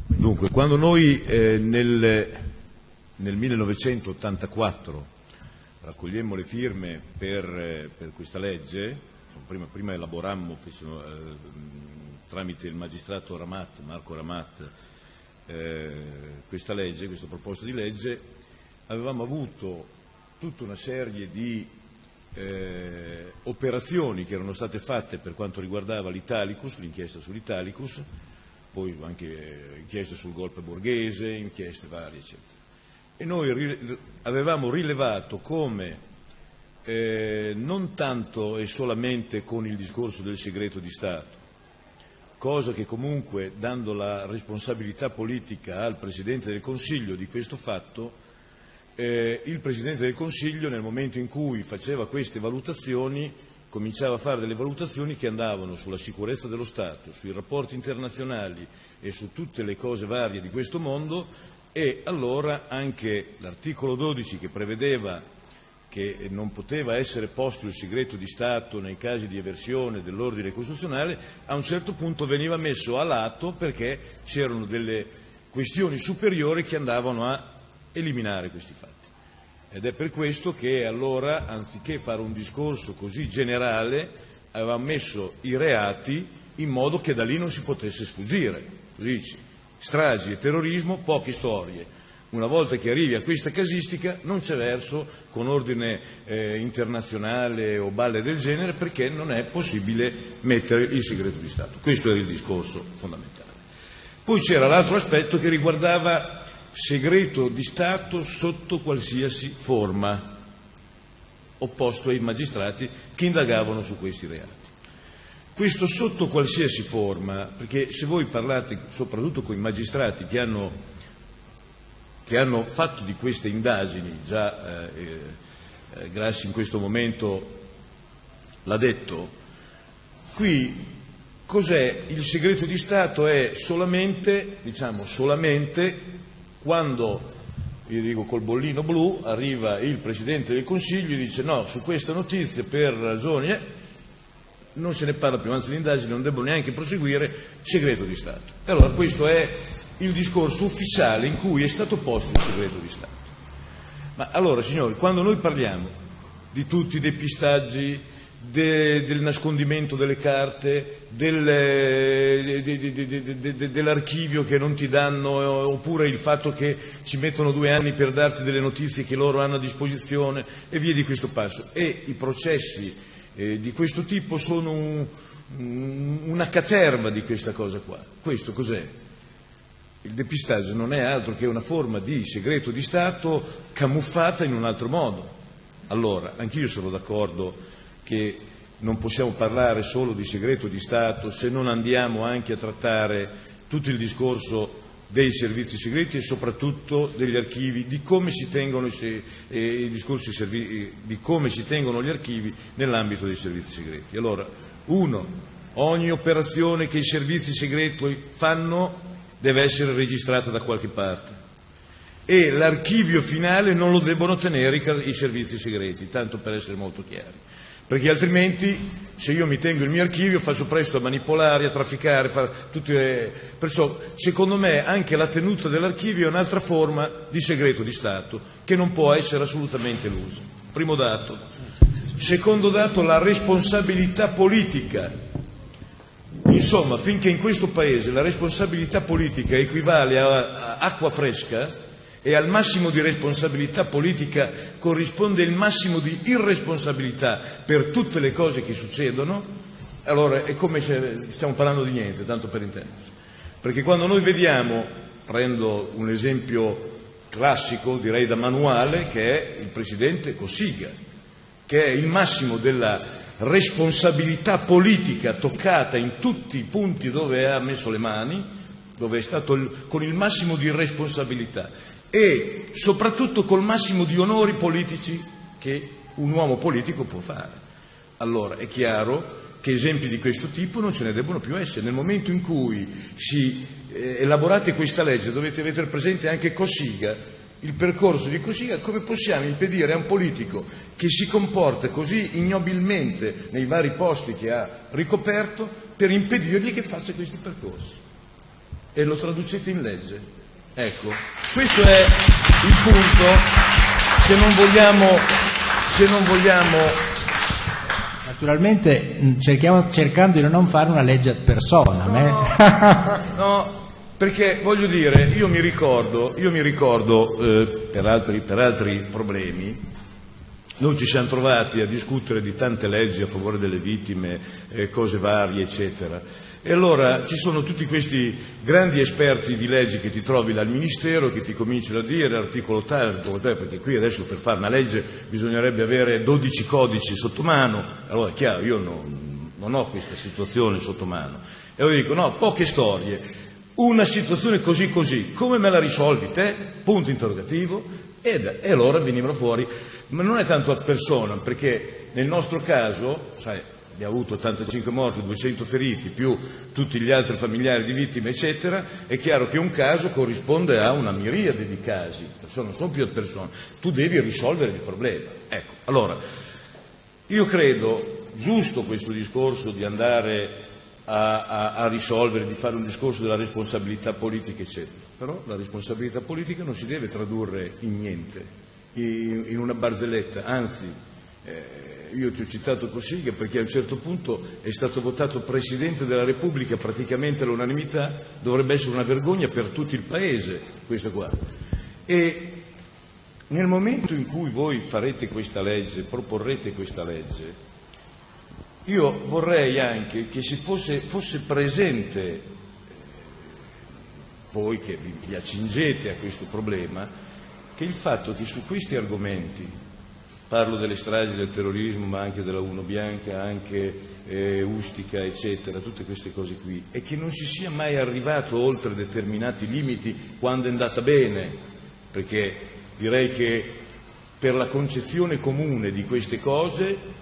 Dunque, quando noi eh, nel, nel, 1984 raccogliemmo le firme per, eh, per questa legge, prima, prima elaborammo fecero, eh, tramite il magistrato Ramat, Marco Ramat, eh, questa legge, questa proposta di legge, avevamo avuto tutta una serie di eh, operazioni che erano state fatte per quanto riguardava l'Italicus, l'inchiesta sull'Italicus, poi anche inchieste sul golpe borghese, inchieste varie, eccetera. E noi avevamo rilevato come eh, non tanto e solamente con il discorso del segreto di Stato, cosa che comunque, dando la responsabilità politica al Presidente del Consiglio di questo fatto, eh, il Presidente del Consiglio nel momento in cui faceva queste valutazioni cominciava a fare delle valutazioni che andavano sulla sicurezza dello Stato, sui rapporti internazionali e su tutte le cose varie di questo mondo e allora anche l'articolo 12 che prevedeva che non poteva essere posto il segreto di Stato nei casi di eversione dell'ordine costituzionale, a un certo punto veniva messo a lato perché c'erano delle questioni superiori che andavano a eliminare questi fatti. Ed è per questo che allora, anziché fare un discorso così generale, aveva messo i reati in modo che da lì non si potesse sfuggire. Dici, stragi e terrorismo, poche storie una volta che arrivi a questa casistica non c'è verso con ordine eh, internazionale o balle del genere perché non è possibile mettere il segreto di Stato. Questo era il discorso fondamentale. Poi c'era l'altro aspetto che riguardava segreto di Stato sotto qualsiasi forma, opposto ai magistrati che indagavano su questi reati. Questo sotto qualsiasi forma, perché se voi parlate soprattutto con i magistrati che hanno che hanno fatto di queste indagini, già eh, eh, Grassi in questo momento l'ha detto, qui cos'è il segreto di Stato? È solamente, diciamo, solamente quando, io dico col bollino blu, arriva il Presidente del Consiglio e dice no, su questa notizia per ragioni... Eh, non se ne parla più, anzi le indagini non debbono neanche proseguire, segreto di Stato. E allora questo è il discorso ufficiale in cui è stato posto il segreto di Stato. Ma allora, signori, quando noi parliamo di tutti i depistaggi, de, del nascondimento delle carte, del, de, de, dell'archivio che non ti danno, oppure il fatto che ci mettono due anni per darti delle notizie che loro hanno a disposizione e via di questo passo. E i processi eh, di questo tipo sono un, una caterva di questa cosa qua. Questo cos'è? Il depistaggio non è altro che una forma di segreto di Stato camuffata in un altro modo. Allora, anch'io sono d'accordo che non possiamo parlare solo di segreto di Stato se non andiamo anche a trattare tutto il discorso dei servizi segreti e soprattutto degli archivi, di come si tengono, i, eh, servi, di come si tengono gli archivi nell'ambito dei servizi segreti. Allora, uno, ogni operazione che i servizi segreti fanno deve essere registrata da qualche parte e l'archivio finale non lo debbono tenere i, servizi segreti, tanto per essere molto chiari perché altrimenti se io mi tengo il mio archivio faccio presto a manipolare, a trafficare, le... perciò secondo me anche la tenuta dell'archivio è un'altra forma di segreto di Stato che non può essere assolutamente elusa. Primo dato. Secondo dato la responsabilità politica. Insomma, finché in questo Paese la responsabilità politica equivale a acqua fresca, e al massimo di responsabilità politica corrisponde il massimo di irresponsabilità per tutte le cose che succedono, allora è come se stiamo parlando di niente, tanto per intendersi. Perché quando noi vediamo, prendo un esempio classico, direi da manuale, che è il Presidente Cossiga, che è il massimo della responsabilità politica toccata in tutti i punti dove ha messo le mani, dove è stato il, con il massimo di responsabilità e soprattutto col massimo di onori politici che un uomo politico può fare. Allora è chiaro che esempi di questo tipo non ce ne debbono più essere. Nel momento in cui si eh, elaborate questa legge dovete avere presente anche Cossiga, il percorso di Cossiga, come possiamo impedire a un politico che si comporta così ignobilmente nei vari posti che ha ricoperto per impedirgli che faccia questi percorsi? E lo traducete in legge? Ecco, questo è il punto. Se non vogliamo, se non vogliamo Naturalmente cerchiamo, cercando di non fare una legge ad persona. No, no, (laughs) perché voglio dire, io mi ricordo, io mi ricordo eh, per, altri, per altri problemi, noi ci siamo trovati a discutere di tante leggi a favore delle vittime, eh, cose varie, eccetera. E allora ci sono tutti questi grandi esperti di leggi che ti trovi dal Ministero che ti cominciano a dire articolo tale, articolo tale, perché qui adesso per fare una legge bisognerebbe avere 12 codici sotto mano, allora è chiaro, io non, non ho questa situazione sotto mano. E io dico, no, poche storie, una situazione così così, come me la risolvi te? Punto interrogativo. Ed, e allora venivano fuori, ma non è tanto a persona, perché nel nostro caso, sai, abbiamo avuto 85 morti, 200 feriti, più tutti gli altri familiari di vittime, eccetera, è chiaro che un caso corrisponde a una miriade di casi, non sono più persone, tu devi risolvere il problema. Ecco, allora, io credo giusto questo discorso di andare a, a, a risolvere, di fare un discorso della responsabilità politica, eccetera, però la responsabilità politica non si deve tradurre in niente, in, in una barzelletta, anzi, eh, io ti ho citato Cossiga perché a un certo punto è stato votato Presidente della Repubblica praticamente all'unanimità, dovrebbe essere una vergogna per tutto il Paese questo qua. E nel momento in cui voi farete questa legge, proporrete questa legge, io vorrei anche che si fosse, fosse presente, voi che vi, vi accingete a questo problema, che il fatto che su questi argomenti parlo delle stragi del terrorismo ma anche della Uno Bianca, anche eh, Ustica, eccetera, tutte queste cose qui, e che non si sia mai arrivato oltre determinati limiti quando è andata bene, perché direi che per la concezione comune di queste cose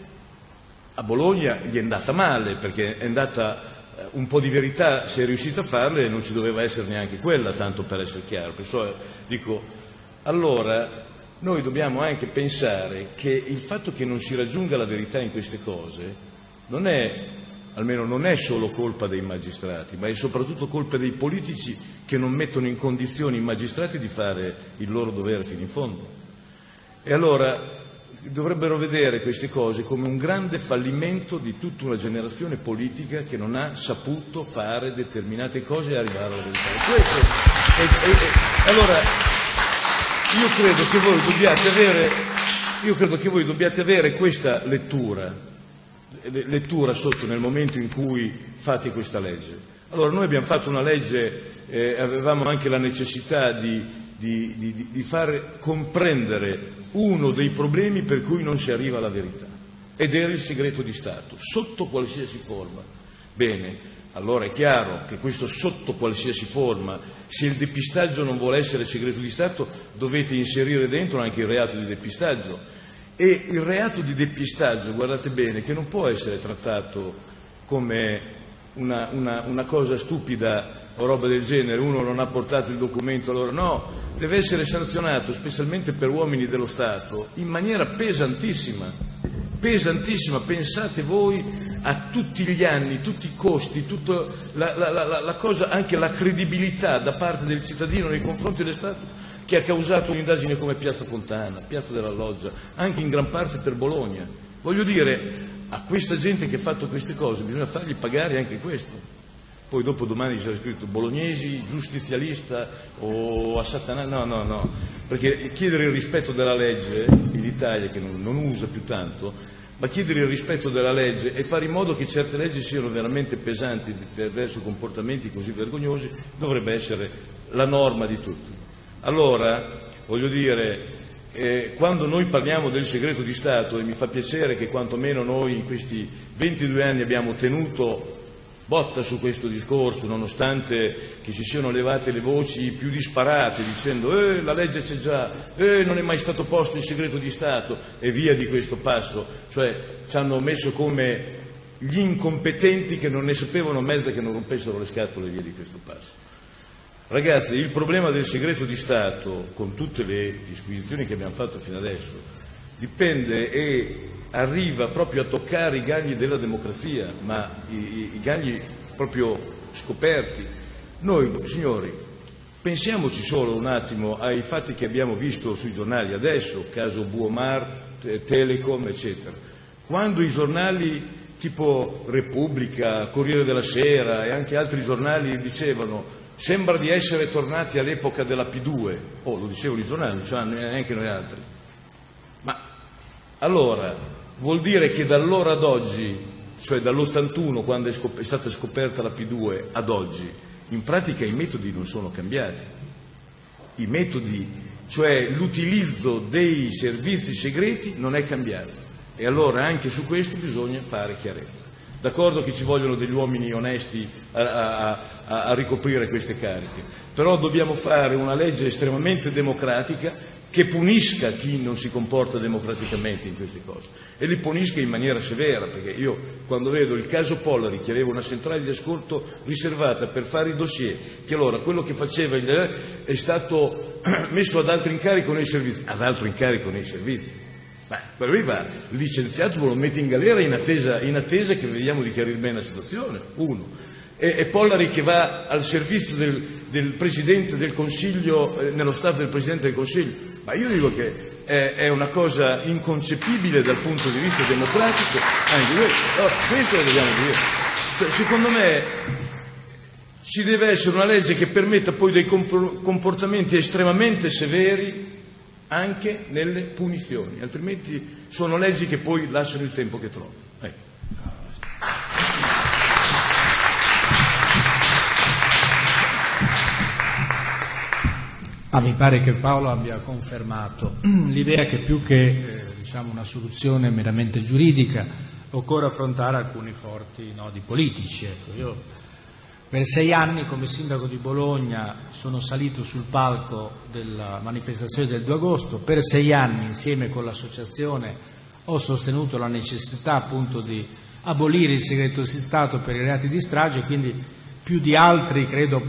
a Bologna gli è andata male, perché è andata eh, un po' di verità, si è riuscita a farle e non ci doveva essere neanche quella, tanto per essere chiaro. Perciò dico, allora noi dobbiamo anche pensare che il fatto che non si raggiunga la verità in queste cose non è almeno non è solo colpa dei magistrati, ma è soprattutto colpa dei politici che non mettono in condizioni i magistrati di fare il loro dovere fino in fondo. E allora dovrebbero vedere queste cose come un grande fallimento di tutta una generazione politica che non ha saputo fare determinate cose e arrivare alla verità. Questo è, è, è, allora io credo che voi dobbiate avere, io credo che voi dobbiate avere questa lettura, lettura sotto nel momento in cui fate questa legge. Allora noi abbiamo fatto una legge, eh, avevamo anche la necessità di, di, di, di far comprendere uno dei problemi per cui non si arriva alla verità, ed era il segreto di Stato, sotto qualsiasi forma. Bene, allora è chiaro che questo sotto qualsiasi forma, se il depistaggio non vuole essere segreto di Stato, dovete inserire dentro anche il reato di depistaggio. E il reato di depistaggio, guardate bene, che non può essere trattato come una, una, una cosa stupida o roba del genere, uno non ha portato il documento, allora no, deve essere sanzionato, specialmente per uomini dello Stato, in maniera pesantissima, pesantissima, pensate voi a tutti gli anni, tutti i costi, la, la, la, la, cosa, anche la credibilità da parte del cittadino nei confronti dello Stato che ha causato un'indagine come Piazza Fontana, Piazza della Loggia, anche in gran parte per Bologna. Voglio dire, a questa gente che ha fatto queste cose bisogna fargli pagare anche questo poi dopo domani sarà scritto bolognesi, giustizialista o a Satana, no, no, no, perché chiedere il rispetto della legge in Italia, che non, non usa più tanto, ma chiedere il rispetto della legge e fare in modo che certe leggi siano veramente pesanti verso comportamenti così vergognosi dovrebbe essere la norma di tutti. Allora, voglio dire, eh, quando noi parliamo del segreto di Stato, e mi fa piacere che quantomeno noi in questi 22 anni abbiamo tenuto botta su questo discorso, nonostante che si siano levate le voci più disparate dicendo eh, la legge c'è già, eh, non è mai stato posto il segreto di Stato e via di questo passo, cioè ci hanno messo come gli incompetenti che non ne sapevano mezza che non rompessero le scatole via di questo passo. Ragazzi, il problema del segreto di Stato, con tutte le disquisizioni che abbiamo fatto fino adesso, dipende e arriva proprio a toccare i gagli della democrazia, ma i, i gagli proprio scoperti. Noi, signori, pensiamoci solo un attimo ai fatti che abbiamo visto sui giornali adesso, caso Buomar, Telecom, eccetera. Quando i giornali tipo Repubblica, Corriere della Sera e anche altri giornali dicevano sembra di essere tornati all'epoca della P2, oh lo dicevano i giornali, non ce l'hanno neanche noi altri. Allora vuol dire che da allora ad oggi, cioè dall'81 quando è, scop- è stata scoperta la P2 ad oggi, in pratica i metodi non sono cambiati. I metodi, cioè l'utilizzo dei servizi segreti non è cambiato. E allora anche su questo bisogna fare chiarezza. D'accordo che ci vogliono degli uomini onesti a, a, a, a ricoprire queste cariche, però dobbiamo fare una legge estremamente democratica che punisca chi non si comporta democraticamente in queste cose e li punisca in maniera severa, perché io quando vedo il caso Pollari che aveva una centrale di ascolto riservata per fare i dossier, che allora quello che faceva è stato (clears throat) messo ad altro incarico nei servizi, ad altro incarico nei servizi. Beh, per lui va licenziato, lo mette in galera in attesa, in attesa che vediamo di chiarire bene la situazione, uno. E, e Pollari che va al servizio del, del Presidente del Consiglio, eh, nello staff del Presidente del Consiglio, ma io dico che è, è, una cosa inconcepibile dal punto di vista democratico, anche questo, no, questo lo dobbiamo dire. Cioè, secondo me ci deve essere una legge che permetta poi dei comportamenti estremamente severi anche nelle punizioni, altrimenti sono leggi che poi lasciano il tempo che trovano. Ah, mi pare che Paolo abbia confermato (clears throat) l'idea che più che eh, diciamo una soluzione meramente giuridica occorre affrontare alcuni forti nodi politici. Ecco, io per sei anni come sindaco di Bologna sono salito sul palco della manifestazione del 2 agosto, per sei anni insieme con l'associazione ho sostenuto la necessità appunto di abolire il segreto di Stato per i reati di strage, quindi più di altri credo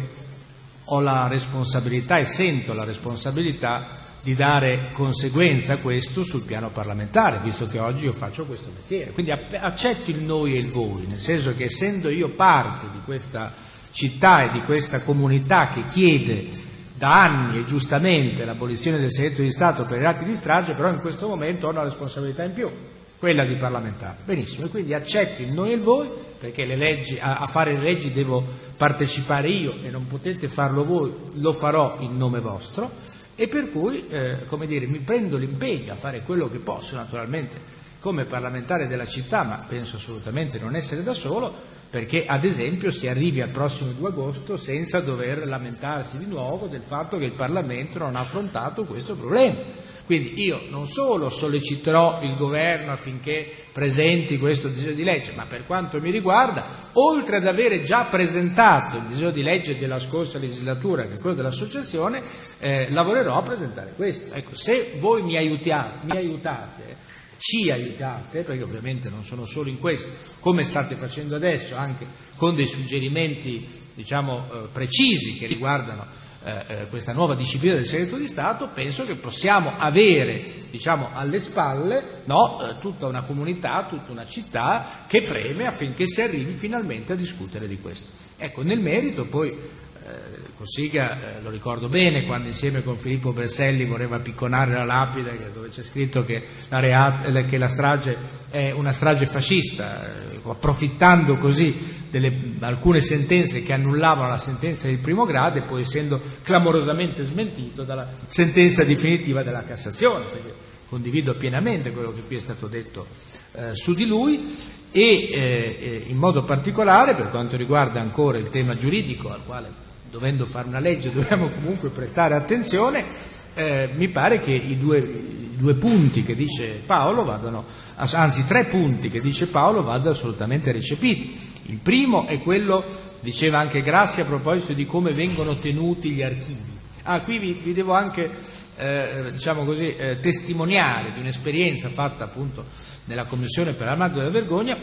ho la responsabilità e sento la responsabilità di dare conseguenza a questo sul piano parlamentare, visto che oggi io faccio questo mestiere. Quindi accetto il noi e il voi, nel senso che essendo io parte di questa città e di questa comunità che chiede da anni e giustamente l'abolizione del segreto di Stato per i reati di strage, però in questo momento ho una responsabilità in più, quella di parlamentare. Benissimo, e quindi accetto il noi e il voi, perché leggi, a, a, fare le leggi devo partecipare io e non potete farlo voi, lo farò in nome vostro, e per cui eh, come dire, mi prendo l'impegno a fare quello che posso, naturalmente come parlamentare della città, ma penso assolutamente non essere da solo, perché ad esempio si arrivi al prossimo 2 agosto senza dover lamentarsi di nuovo del fatto che il Parlamento non ha affrontato questo problema. Quindi io non solo solleciterò il governo affinché presenti questo disegno di legge, ma per quanto mi riguarda, oltre ad avere già presentato il disegno di legge della scorsa legislatura, che è quello dell'associazione, eh, lavorerò a presentare questo. Ecco, se voi mi aiutate, mi aiutate ci aiutate, perché ovviamente non sono solo in questo, come state facendo adesso, anche con dei suggerimenti diciamo, eh, precisi che riguardano eh, eh, questa nuova disciplina del segreto di Stato, penso che possiamo avere diciamo, alle spalle no, eh, tutta una comunità, tutta una città che preme affinché si arrivi finalmente a discutere di questo. Ecco, nel merito poi Cossiga, eh, lo ricordo bene, quando insieme con Filippo Berselli voleva picconare la lapide dove c'è scritto che la, reat, che la strage è una strage fascista, eh, approfittando così delle, alcune sentenze che annullavano la sentenza di primo grado e poi essendo clamorosamente smentito dalla sentenza definitiva della Cassazione, perché condivido pienamente quello che qui è stato detto eh, su di lui. E eh, in modo particolare per quanto riguarda ancora il tema giuridico al quale dovendo fare una legge (laughs) dobbiamo comunque prestare attenzione, eh, mi pare che i due, i due, punti che dice Paolo vadano, anzi tre punti che dice Paolo vadano assolutamente recepiti. Il primo è quello, diceva anche Grassi a proposito di come vengono tenuti gli archivi. Ah, qui vi, vi devo anche, eh, diciamo così, eh, testimoniare di un'esperienza fatta appunto nella Commissione per la l'Armato della Vergogna,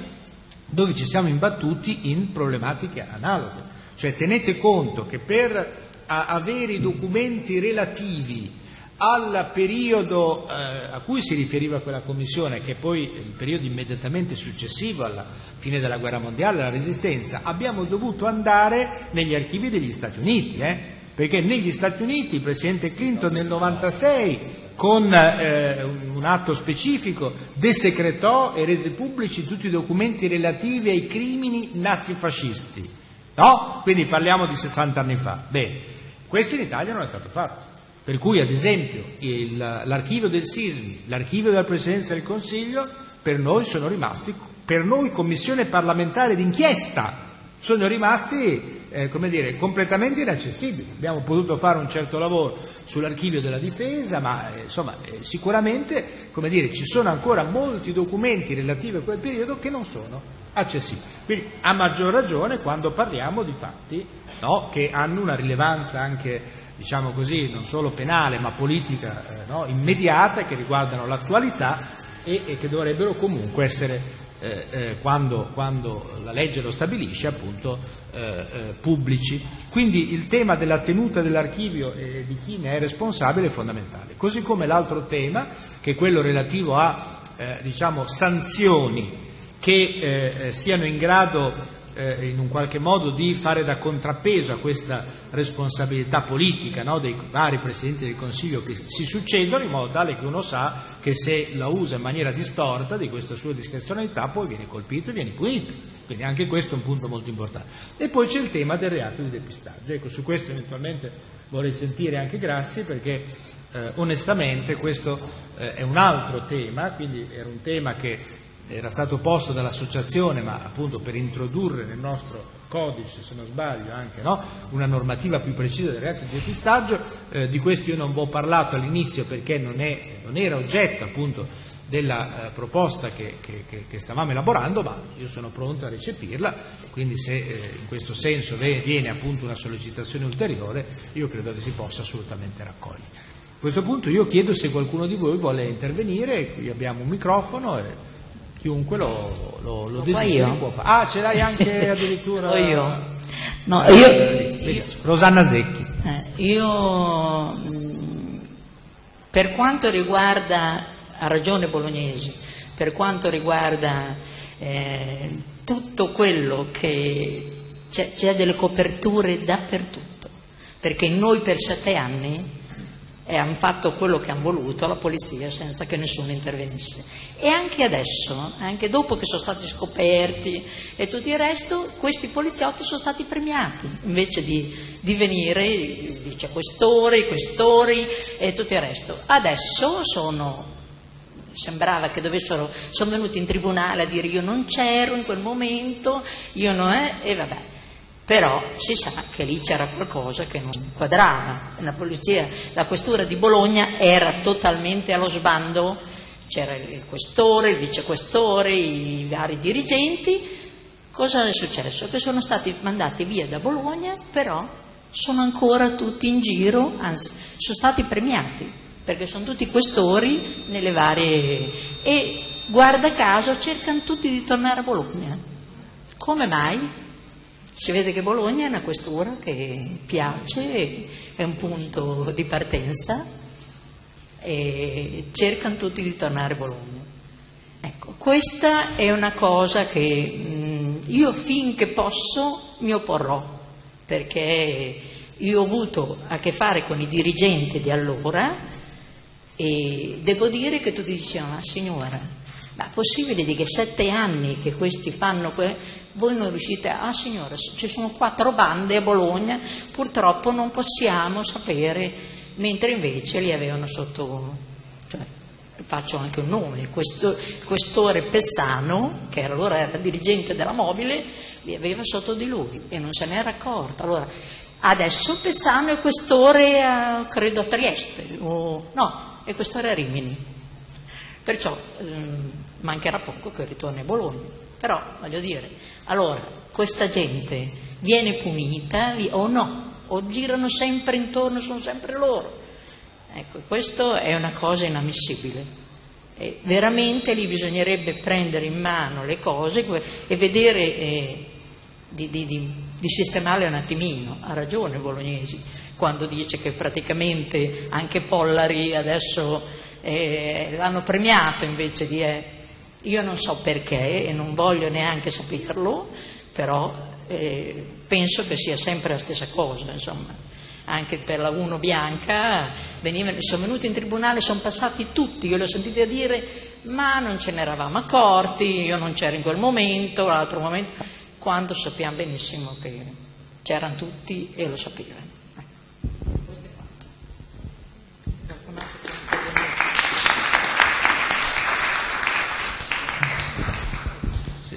dove ci siamo imbattuti in problematiche analoghe. Cioè tenete conto che per avere i documenti relativi al periodo eh, a cui si riferiva quella commissione, che è poi il periodo immediatamente successivo alla fine della guerra mondiale, alla resistenza, abbiamo dovuto andare negli archivi degli Stati Uniti, eh? perché negli Stati Uniti il Presidente Clinton nel 96 con eh, un atto specifico desecretò e rese pubblici tutti i documenti relativi ai crimini nazifascisti No? Quindi parliamo di 60 anni fa. Bene, questo in Italia non è stato fatto. Per cui, ad esempio, il, l'archivio del Sismi, l'archivio della Presidenza del Consiglio, per noi sono rimasti, per noi Commissione parlamentare d'inchiesta, sono rimasti eh, come dire, completamente inaccessibili. Abbiamo potuto fare un certo lavoro sull'archivio della difesa, ma eh, insomma, eh, sicuramente come dire, ci sono ancora molti documenti relativi a quel periodo che non sono accessibili. Quindi a maggior ragione quando parliamo di fatti no, che hanno una rilevanza anche diciamo così, non solo penale ma politica eh, no, immediata che riguardano l'attualità e, e, che dovrebbero comunque essere, eh, eh, quando, quando, la legge lo stabilisce, appunto eh, eh, pubblici. Quindi il tema della tenuta dell'archivio e di chi ne è responsabile è fondamentale. Così come l'altro tema, che è quello relativo a eh, diciamo, sanzioni che eh, eh, siano in grado eh, in un qualche modo di fare da contrappeso a questa responsabilità politica no, dei vari Presidenti del Consiglio che si succedono in modo tale che uno sa che se la usa in maniera distorta di questa sua discrezionalità poi viene colpito e viene punito. Quindi anche questo è un punto molto importante. E poi c'è il tema del reato di depistaggio. Ecco, su questo eventualmente vorrei sentire anche Grassi perché eh, onestamente questo eh, è un altro tema, quindi era un tema che era stato posto dall'associazione, ma appunto per introdurre nel nostro codice, se non sbaglio, anche no? una normativa più precisa del reato di depistaggio, eh, di questo io non vi ho parlato all'inizio perché non, è, non era oggetto appunto della eh, proposta che, che, che, stavamo elaborando, ma io sono pronto a recepirla, quindi se eh, in questo senso viene appunto una sollecitazione ulteriore, io credo che si possa assolutamente raccogliere. A questo punto io chiedo se qualcuno di voi vuole intervenire, qui abbiamo un microfono. E chiunque lo, lo, lo desideri può fare. Ah, ce l'hai anche (laughs) addirittura. o io. No, io, io. Rosanna Zecchi. io mm, per quanto riguarda, ha ragione Bolognesi, per quanto riguarda eh, tutto quello che c'è delle coperture dappertutto, perché noi per sette anni e hanno fatto quello che hanno voluto la polizia senza che nessuno intervenisse. E anche adesso, anche dopo che sono stati scoperti e tutto il resto, questi poliziotti sono stati premiati, invece di, di venire i vicequestori, i questori e tutto il resto. Adesso sono sembrava che dovessero, sono venuti in tribunale a dire io non c'ero in quel momento, io non è, e vabbè. Però si sa che lì c'era qualcosa che non quadrava. La polizia, la questura di Bologna era totalmente allo sbando, c'era il questore, il vicequestore, i vari dirigenti. Cosa è successo? Che sono stati mandati via da Bologna, però sono ancora tutti in giro, anzi sono stati premiati, perché sono tutti questori nelle varie... e guarda caso cercano tutti di tornare a Bologna. Come mai? Si vede che Bologna è una questura che piace, è un punto di partenza e cercano tutti di tornare a Bologna. Ecco, questa è una cosa che mh, io finché posso mi opporrò, perché io ho avuto a che fare con i dirigenti di allora e devo dire che tutti dicevano, ah, signora, ma è possibile che sette anni che questi fanno que- voi non riuscite, ah signora, ci sono quattro bande a Bologna, purtroppo non possiamo sapere, mentre invece li avevano sotto, cioè, faccio anche un nome, il questore Pessano, che allora era dirigente della mobile, li aveva sotto di lui e non se n'era accorto. Allora, adesso Pessano è questore, a, credo a Trieste, o, no, è questore a Rimini. Perciò ehm, mancherà poco che ritorni a Bologna. Però, voglio dire, allora, questa gente viene punita o no? O girano sempre intorno, sono sempre loro? Ecco, questo è una cosa inammissibile. E veramente lì bisognerebbe prendere in mano le cose e vedere eh, di, di, di, di, sistemarle un attimino. Ha ragione Bolognesi quando dice che praticamente anche Pollari adesso eh, l'hanno premiato invece di... Eh, io non so perché e non voglio neanche saperlo, però eh, penso che sia sempre la stessa cosa, insomma. Anche per la Uno Bianca venivano, sono venuti in tribunale, sono passati tutti, io li ho sentiti dire ma non ce ne eravamo accorti, io non c'ero in quel momento, l'altro momento, quando sappiamo benissimo che c'erano tutti e lo sapevano.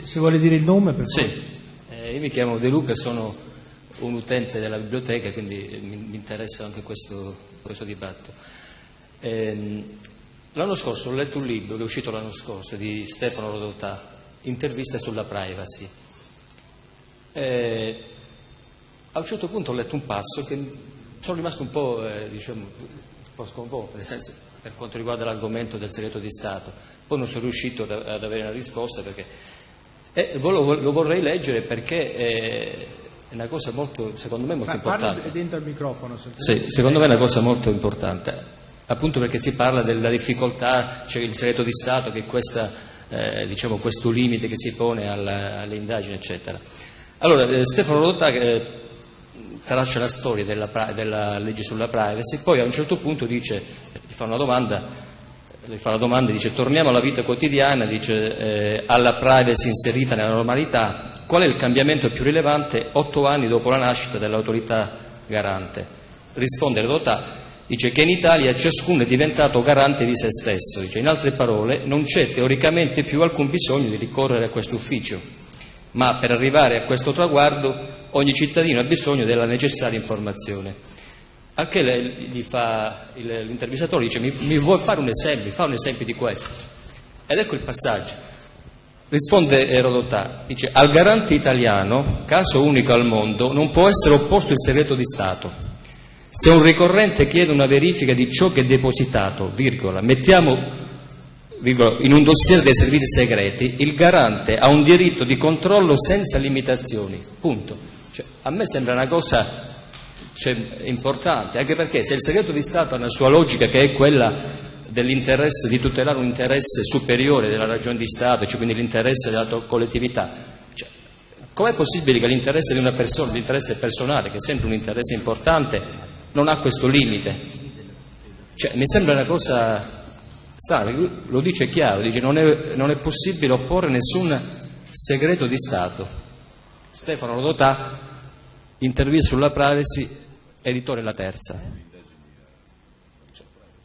Se vuole dire il nome per Sì, eh, io mi chiamo De Luca, sono un utente della biblioteca, quindi mi, mi interessa anche questo, questo dibattito. Eh, l'anno scorso ho letto un libro che è uscito l'anno scorso di Stefano Rodotà, Interviste sulla privacy. Eh, a un certo punto ho letto un passo che sono rimasto un po', eh, diciamo, un po sconvolto, nel senso, per quanto riguarda l'argomento del segreto di Stato. Poi non sono riuscito ad avere una risposta perché e lo, vorrei leggere perché è una cosa molto, secondo me, molto Ma importante. Dentro il microfono. Sì, secondo me è una cosa molto importante, appunto perché si parla della difficoltà, c'è cioè il segreto di Stato che questa, eh, diciamo, questo limite che si pone alla, alle indagini, eccetera. Allora, eh, Stefano Rodotà eh, traccia la storia della, della legge sulla privacy, poi a un certo punto dice, ti fa una domanda, le fa la domanda, dice torniamo alla vita quotidiana, dice eh, alla privacy inserita nella normalità, qual è il cambiamento più rilevante otto anni dopo la nascita dell'autorità garante? Risponde Redotà, dice che in Italia ciascuno è diventato garante di se stesso, dice, in altre parole non c'è teoricamente più alcun bisogno di ricorrere a questo ufficio, ma per arrivare a questo traguardo ogni cittadino ha bisogno della necessaria informazione. Anche l'intervistatore dice mi, mi vuoi fare un esempio, fa un esempio di questo. Ed ecco il passaggio. Risponde Erodotà, dice al garante italiano, caso unico al mondo, non può essere opposto il segreto di Stato. Se un ricorrente chiede una verifica di ciò che è depositato, virgola, mettiamo virgola, in un dossier dei servizi segreti, il garante ha un diritto di controllo senza limitazioni. Punto. Cioè, a me sembra una cosa cioè, importante, anche perché se il segreto di Stato ha una sua logica che è quella dell'interesse, di tutelare un interesse superiore della ragione di Stato, cioè quindi l'interesse della collettività, cioè, com'è possibile che l'interesse di una persona, l'interesse personale, che è sempre un interesse importante, non ha questo limite? Cioè, mi sembra una cosa strana, lo dice chiaro, dice non è, non è possibile opporre nessun segreto di Stato. Stefano Rodotà, intervista sulla privacy, editore La Terza.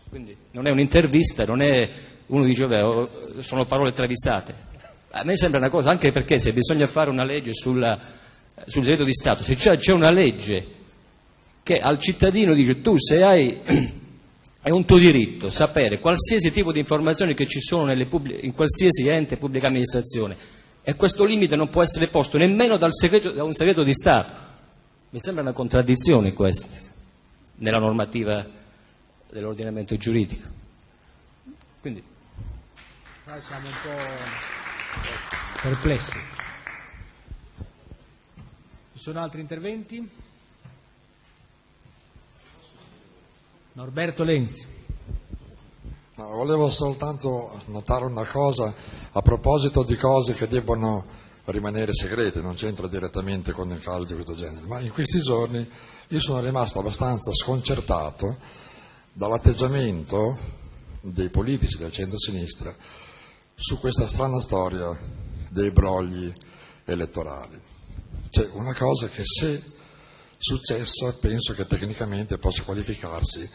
Quindi non è un'intervista, non è uno dice vabbè, sono parole travisate. A me sembra una cosa, anche perché se bisogna fare una legge sulla, sul segreto di Stato, se c'è, c'è una legge che al cittadino dice tu se hai (clears throat) è un tuo diritto sapere qualsiasi tipo di informazioni che ci sono in qualsiasi ente pubblica amministrazione e questo limite non può essere posto nemmeno segreto, da un segreto di Stato. Mi sembra una contraddizione questa nella normativa dell'ordinamento giuridico. Quindi... Noi siamo un po' perplessi. Ci sono altri interventi? Norberto Lenzi. No, volevo soltanto notare una cosa a proposito di cose che debbono rimanere segrete, non c'entra direttamente con il caso di questo genere, ma in questi giorni io sono rimasto abbastanza sconcertato dall'atteggiamento dei politici del centro-sinistra su questa strana storia dei brogli elettorali. C'è una cosa che se successa penso che tecnicamente possa qualificarsi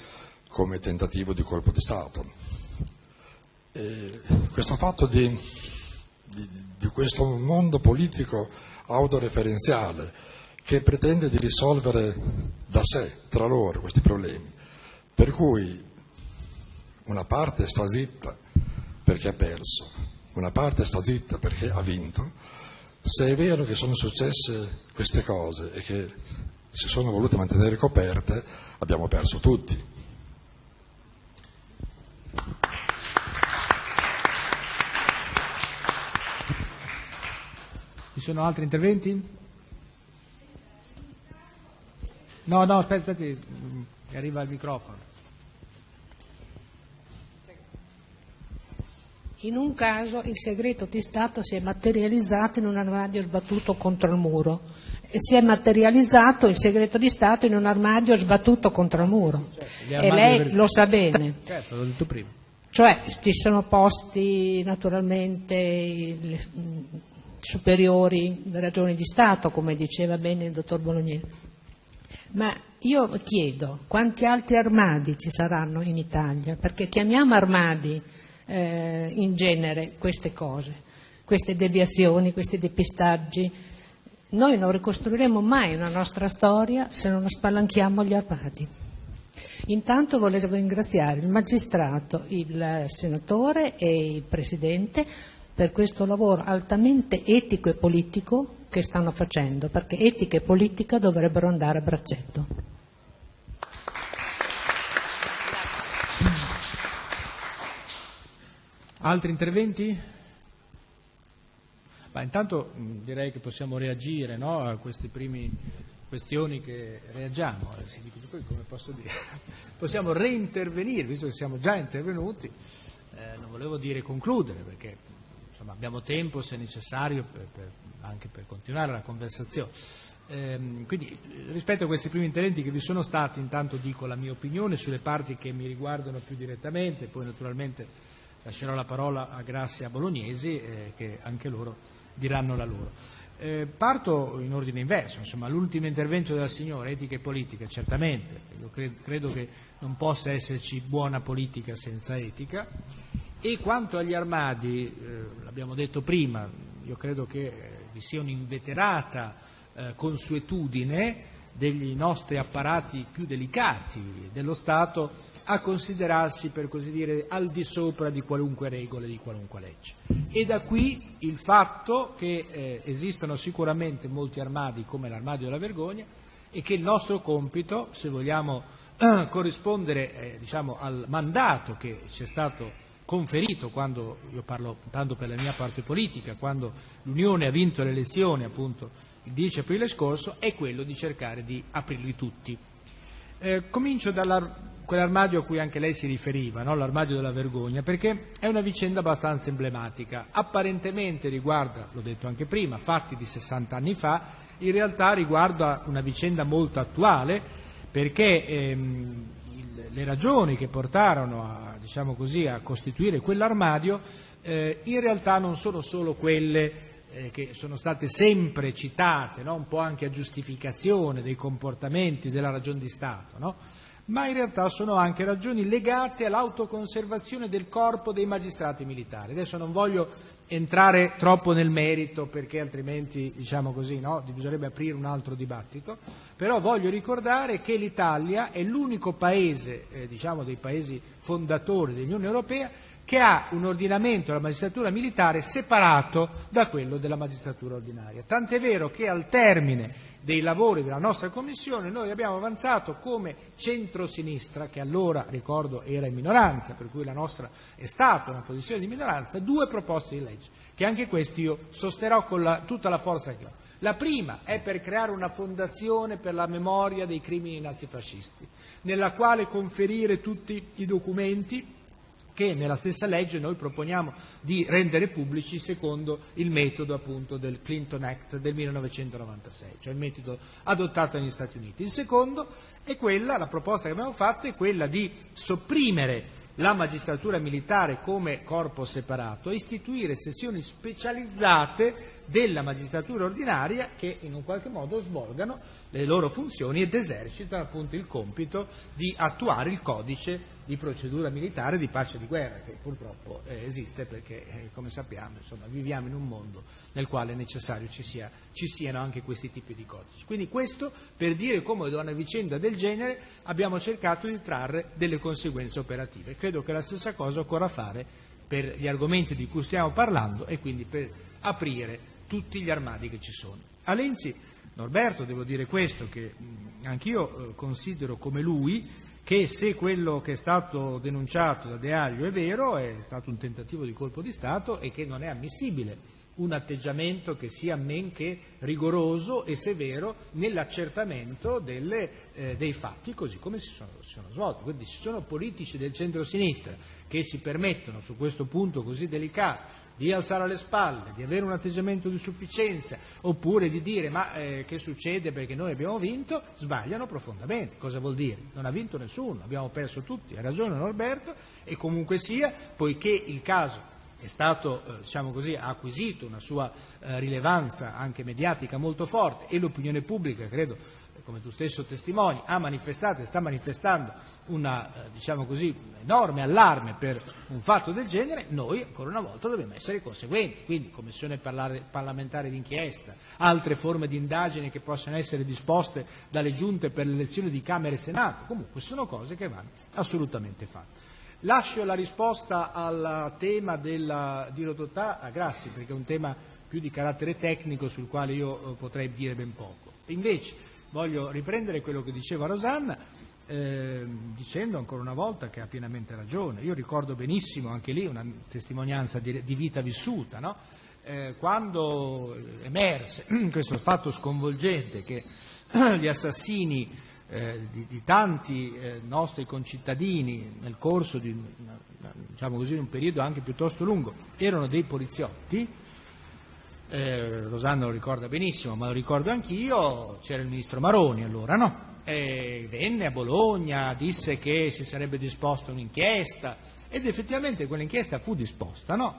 come tentativo di colpo di Stato. E questo fatto di, di, di questo mondo politico autoreferenziale che pretende di risolvere da sé, tra loro, questi problemi, per cui una parte sta zitta perché ha perso, una parte sta zitta perché ha vinto, se è vero che sono successe queste cose e che si sono volute mantenere coperte, abbiamo perso tutti. Ci sono altri interventi? No, no, aspetta, aspetta, arriva il microfono. In un caso il segreto di Stato si è materializzato in un armadio sbattuto contro il muro si è materializzato il segreto di Stato in un armadio sbattuto contro il muro. Certo, e lei per... lo sa bene. (coughs) Certo, l'ho detto prima. Cioè ci sono posti naturalmente le, superiori ragioni di Stato, come diceva bene il dottor Bolognese. Ma io chiedo quanti altri armadi ci saranno in Italia, perché chiamiamo armadi eh, in genere queste cose, queste deviazioni, questi depistaggi noi non ricostruiremo mai una nostra storia se non spalanchiamo gli armadi. Intanto volevo ringraziare il magistrato, il senatore e il presidente per questo lavoro altamente etico e politico che stanno facendo, perché etica e politica dovrebbero andare a braccetto. Altri interventi? Ma intanto direi che possiamo reagire no, a queste prime questioni che reagiamo, dire, (laughs) possiamo reintervenire, visto che siamo già intervenuti, eh, non volevo dire concludere perché insomma, abbiamo tempo se necessario per, per, anche per continuare la conversazione. Eh, quindi rispetto a questi primi interventi che vi sono stati, intanto dico la mia opinione sulle parti che mi riguardano più direttamente, poi naturalmente lascerò la parola a Grazia Bolognesi eh, che anche loro diranno la loro. Eh, parto in ordine inverso, insomma, l'ultimo intervento della signora, etica e politica, certamente, credo, credo che non possa esserci buona politica senza etica, e quanto agli armadi, eh, l'abbiamo detto prima, io credo che eh, vi sia un'inveterata eh, consuetudine degli nostri apparati più delicati dello Stato a considerarsi, per così dire, al di sopra di qualunque regola e di qualunque legge. E da qui il fatto che eh, esistono sicuramente molti armadi come l'armadio della vergogna e che il nostro compito, se vogliamo eh, corrispondere eh, diciamo, al mandato che ci è stato conferito quando, io parlo tanto per la mia parte politica, quando l'Unione ha vinto le elezioni appunto il 10 aprile scorso, è quello di cercare di aprirli tutti Eh, comincio da quell'armadio a cui anche lei si riferiva, no? l'armadio della vergogna, perché è una vicenda abbastanza emblematica. Apparentemente riguarda, l'ho detto anche prima, fatti di 60 anni fa, in realtà riguarda una vicenda molto attuale, perché ehm, le ragioni che portarono a, diciamo così, a costituire quell'armadio eh, in realtà non sono solo quelle eh, che sono state sempre citate, no? un po' anche a giustificazione dei comportamenti della ragione di Stato, no? Ma in realtà sono anche ragioni legate all'autoconservazione del corpo dei magistrati militari. Adesso non voglio entrare troppo nel merito perché altrimenti diciamo così, no? bisognerebbe aprire un altro dibattito, però voglio ricordare che l'Italia è l'unico paese, eh, diciamo dei paesi fondatori dell'Unione Europea, che ha un ordinamento della magistratura militare separato da quello della magistratura ordinaria. Tant'è vero che al termine dei lavori della nostra Commissione noi abbiamo avanzato come centro-sinistra, che allora, ricordo, era in minoranza, per cui la nostra è stata una posizione di minoranza, due proposte di legge, che anche questi io sosterrò con la, tutta la forza che ho. La prima è per creare una fondazione per la memoria dei crimini nazifascisti, nella quale conferire tutti i documenti che nella stessa legge noi proponiamo di rendere pubblici secondo il metodo appunto del Clinton Act del 1996, cioè il metodo adottato negli Stati Uniti. Il secondo è quella, la proposta che abbiamo fatto è quella di sopprimere la magistratura militare come corpo separato e istituire sessioni specializzate della magistratura ordinaria che in un qualche modo svolgano le loro funzioni ed esercitano appunto il compito di attuare il codice di procedura militare di pace e di guerra, che purtroppo eh, esiste perché, eh, come sappiamo, insomma, viviamo in un mondo nel quale è necessario ci, sia, ci, siano anche questi tipi di codici. Quindi questo per dire come da una vicenda del genere abbiamo cercato di trarre delle conseguenze operative. Credo che la stessa cosa occorra fare per gli argomenti di cui stiamo parlando e quindi per aprire tutti gli armadi che ci sono. A Lenzi, Norberto, devo dire questo, che anch'io eh, considero come lui che se quello che è stato denunciato da De Aglio è vero, è stato un tentativo di colpo di Stato e che non è ammissibile un atteggiamento che sia men che rigoroso e severo nell'accertamento delle, eh, dei fatti così come si sono, si sono, svolti. Quindi ci sono politici del centro-sinistra che si permettono su questo punto così delicato di alzare le spalle, di avere un atteggiamento di sufficienza, oppure di dire ma eh, che succede perché noi abbiamo vinto, sbagliano profondamente. Cosa vuol dire? Non ha vinto nessuno, abbiamo perso tutti, ha ragione Norberto, e comunque sia, poiché il caso è stato, eh, diciamo così, ha acquisito una sua eh, rilevanza anche mediatica molto forte e l'opinione pubblica, credo, come tu stesso testimoni, ha manifestato e sta manifestando una, eh, diciamo così, enorme allarme per un fatto del genere, noi ancora una volta dobbiamo essere conseguenti. Quindi commissione parlamentare d'inchiesta, altre forme di indagine che possono essere disposte dalle giunte per l'elezione di Camera e Senato, comunque sono cose che vanno assolutamente fatte. Lascio la risposta al tema della dirottità a Grassi, perché è un tema più di carattere tecnico sul quale io eh, potrei dire ben poco. Invece, voglio riprendere quello che diceva Rosanna, eh, dicendo ancora una volta che ha pienamente ragione. Io ricordo benissimo anche lì una testimonianza di, di vita vissuta, no? eh, quando emerse (clears throat) questo fatto sconvolgente che (clears throat) gli assassini eh, di, di, tanti eh, nostri concittadini nel corso di diciamo così, un periodo anche piuttosto lungo erano dei poliziotti, eh, Rosanna lo ricorda benissimo, ma lo ricordo anch'io, c'era il ministro Maroni allora, no? E venne a Bologna, disse che si sarebbe disposta un'inchiesta ed effettivamente quell'inchiesta fu disposta, no?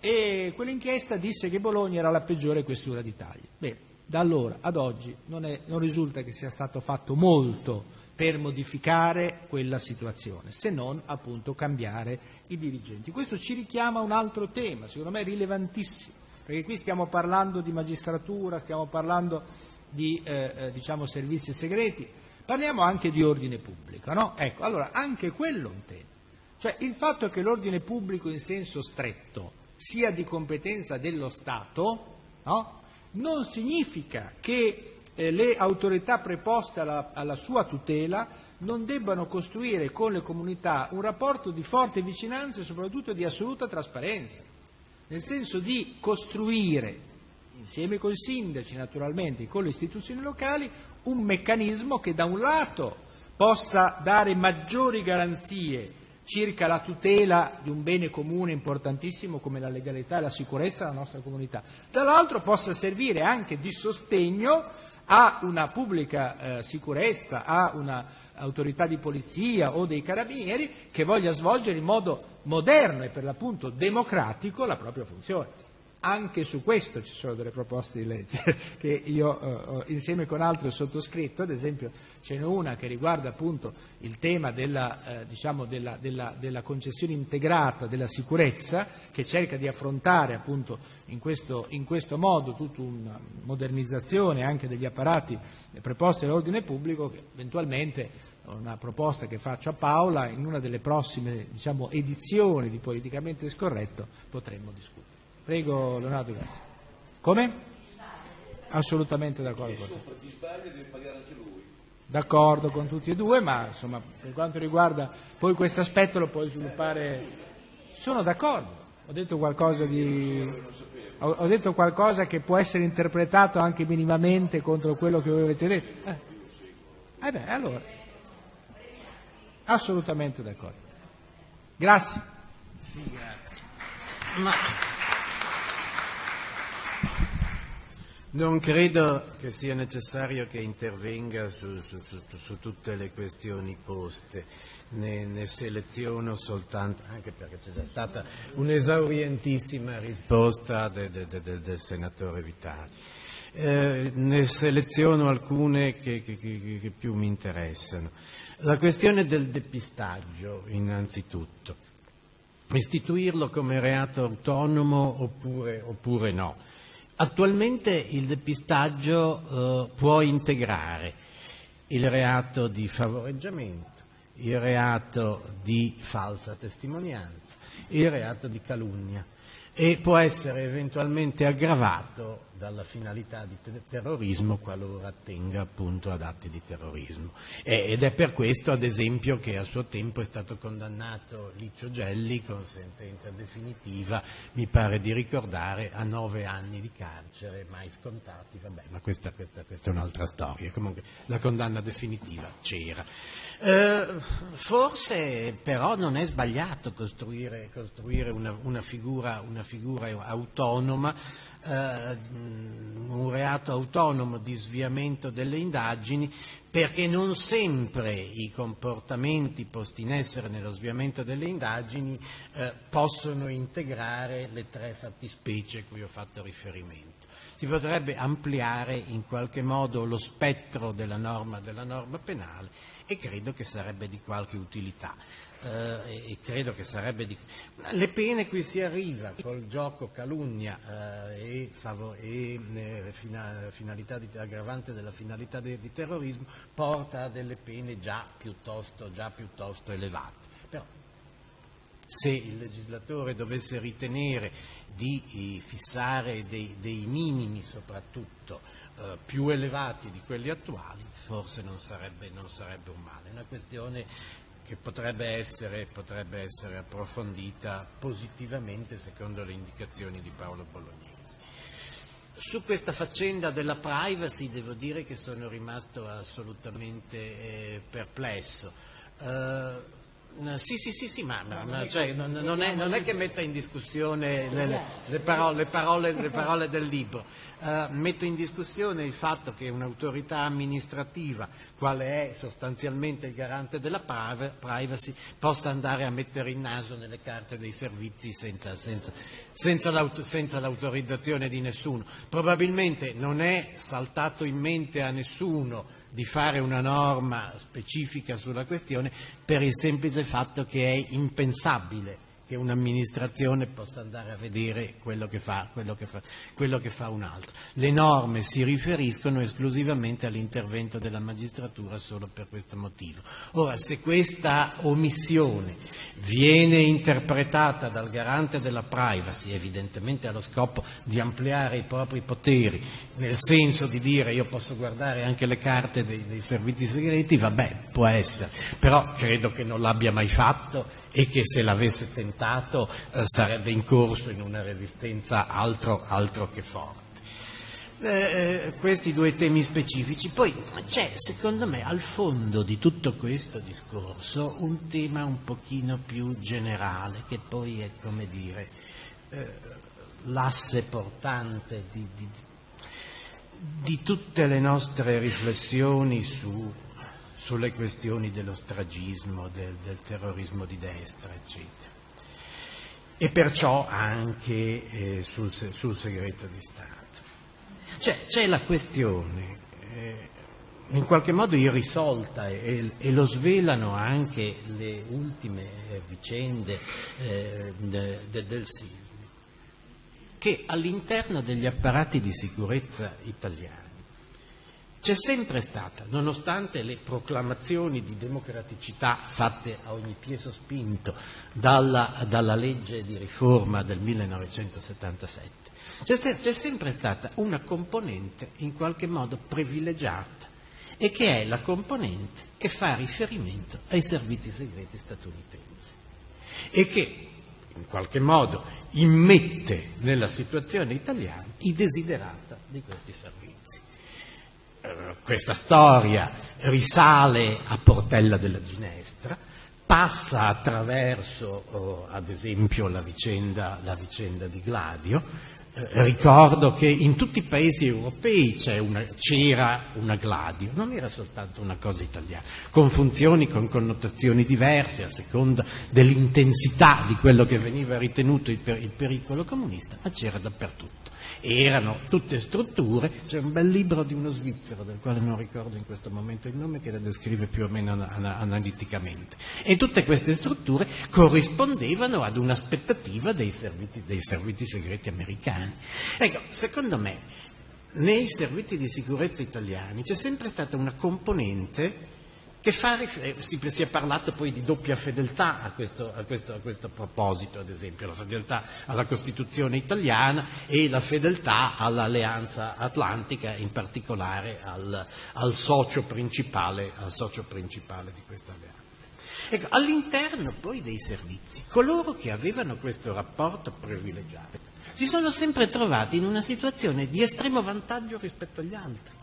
E quell'inchiesta disse che Bologna era la peggiore questura d'Italia. Bene, da allora ad oggi non, è, non risulta che sia stato fatto molto per modificare quella situazione, se non appunto cambiare i dirigenti. Questo ci richiama a un altro tema, secondo me rilevantissimo perché qui stiamo parlando di magistratura, stiamo parlando di eh, eh, diciamo, servizi segreti, parliamo anche di ordine pubblico, no? Ecco, allora anche quello è un tema. Cioè il fatto che l'ordine pubblico in senso stretto sia di competenza dello Stato, no? non significa che eh, le autorità preposte alla, alla sua tutela non debbano costruire con le comunità un rapporto di forte vicinanza e soprattutto di assoluta trasparenza nel senso di costruire, insieme con i sindaci naturalmente, con le istituzioni locali, un meccanismo che da un lato possa dare maggiori garanzie circa la tutela di un bene comune importantissimo come la legalità e la sicurezza della nostra comunità, dall'altro possa servire anche di sostegno a una pubblica eh, sicurezza, a un'autorità di polizia o dei carabinieri che voglia svolgere in modo moderno e per l'appunto democratico la propria funzione. Anche su questo ci sono delle proposte di legge (laughs) che io eh, insieme con altri ho sottoscritto, ad esempio ce n'è una che riguarda appunto il tema della, eh, diciamo della, della, della, concessione integrata della sicurezza che cerca di affrontare appunto in questo, in questo modo tutta una modernizzazione anche degli apparati preposti all'ordine pubblico che eventualmente una proposta che faccio a Paola in una delle prossime diciamo, edizioni di Politicamente Scorretto potremmo discutere. Prego Leonardo Gassi. Come? Assolutamente d'accordo. D'accordo con tutti e due, ma insomma per quanto riguarda poi questo aspetto lo puoi sviluppare. Sono d'accordo, ho detto qualcosa di. Ho detto qualcosa che può essere interpretato anche minimamente contro quello che voi avete detto. Eh, eh beh, allora. Assolutamente d'accordo. Grazie. Sì, grazie. Ma... Non credo che sia necessario che intervenga su, su, su, su tutte le questioni poste, ne, ne, seleziono soltanto, anche perché c'è già stata un'esaurientissima risposta de, de, de, del senatore Vitali. Eh, ne seleziono alcune che, che, che, che più mi interessano. La questione del depistaggio, innanzitutto. Istituirlo come reato autonomo oppure, oppure no? Attualmente il depistaggio eh, può integrare il reato di favoreggiamento, il reato di falsa testimonianza, il reato di calunnia e può essere eventualmente aggravato dalla finalità di terrorismo qualora attenga appunto ad atti di terrorismo. ed è per questo, ad esempio, che a suo tempo è stato condannato Liccio Gelli con sentenza definitiva, mi pare di ricordare, a nove anni di carcere, mai scontati, vabbè, ma questa, questa, questa è un'altra storia. Comunque la condanna definitiva c'era. Eh, forse però non è sbagliato costruire, costruire una, una, figura, una, figura, autonoma, eh, un reato autonomo di sviamento delle indagini, perché non sempre i comportamenti posti in essere nello sviamento delle indagini eh, possono integrare le tre fattispecie a cui ho fatto riferimento. Si potrebbe ampliare in qualche modo lo spettro della norma, della norma penale e credo che sarebbe di qualche utilità. Eh, di... Le pene qui si arriva col gioco calunnia eh, e, favor- e eh, fina- finalità di, aggravante della finalità de- di terrorismo porta a delle pene già piuttosto, già piuttosto elevate. Però se il legislatore dovesse ritenere di eh, fissare dei, dei minimi soprattutto eh, più elevati di quelli attuali, forse non sarebbe, non sarebbe un male. È una questione che potrebbe essere, potrebbe essere, approfondita positivamente secondo le indicazioni di Paolo Bolognesi. Su questa faccenda della privacy devo dire che sono rimasto assolutamente eh, perplesso. Uh, sì, sì, sì, sì, ma, ma, ma cioè, non, non, è, non, è, che metta in discussione le, le, le, parole, le parole, parole, del libro, uh, metto in discussione il fatto che un'autorità amministrativa, quale è sostanzialmente il garante della privacy, possa andare a mettere il naso nelle carte dei servizi senza, senza, senza, l'aut- senza l'autorizzazione di nessuno. Probabilmente non è saltato in mente a nessuno di fare una norma specifica sulla questione per il semplice fatto che è impensabile che un'amministrazione possa andare a vedere quello che, fa, quello, che fa, quello che fa un'altra. Le norme si riferiscono esclusivamente all'intervento della magistratura solo per questo motivo. Ora, se questa omissione viene interpretata dal garante della privacy, evidentemente allo scopo di ampliare i propri poteri, nel senso di dire io posso guardare anche le carte dei, dei servizi segreti, vabbè, può essere, però credo che non l'abbia mai fatto e che se l'avesse tentato eh, sarebbe incorso in una resistenza altro, altro che forte. eh, questi due temi specifici. Poi c'è, secondo me, al fondo di tutto questo discorso un tema un pochino più generale, che poi è, come dire, eh, l'asse portante di, di, di, tutte le nostre riflessioni su, sulle questioni dello stragismo, del, del terrorismo di destra, eccetera e perciò anche eh, sul, sul, segreto di Stato. C'è, c'è la questione, eh, in qualche modo irrisolta e, e, lo svelano anche le ultime eh, vicende eh, de, de, del sisma, che all'interno degli apparati di sicurezza italiani c'è sempre stata, nonostante le proclamazioni di democraticità fatte a ogni piè sospinto dalla, dalla legge di riforma del 1977, c'è, c'è sempre stata una componente in qualche modo privilegiata e che è la componente che fa riferimento ai servizi segreti statunitensi e che in qualche modo immette nella situazione italiana i desiderata di questi servizi. Questa storia risale a Portella della Ginestra, passa attraverso, oh, ad esempio, la vicenda, la vicenda di Gladio, eh, ricordo che in tutti i paesi europei c'era una Gladio, non era soltanto una cosa italiana, con funzioni, con connotazioni diverse a seconda dell'intensità di quello che veniva ritenuto il, per, il pericolo comunista, ma c'era dappertutto erano tutte strutture, c'è un bel libro di uno svizzero del quale non ricordo in questo momento il nome che la descrive più o meno analiticamente e tutte queste strutture corrispondevano ad un'aspettativa dei servizi, dei servizi segreti americani. Ecco, secondo me nei servizi di sicurezza italiani c'è sempre stata una componente che fa, si, si, è parlato poi di doppia fedeltà a questo, a, questo, a questo, proposito, ad esempio, la fedeltà alla Costituzione italiana e la fedeltà all'Alleanza Atlantica, in particolare al, al, socio, principale, al socio principale di questa alleanza. Ecco, all'interno poi dei servizi, coloro che avevano questo rapporto privilegiato si sono sempre trovati in una situazione di estremo vantaggio rispetto agli altri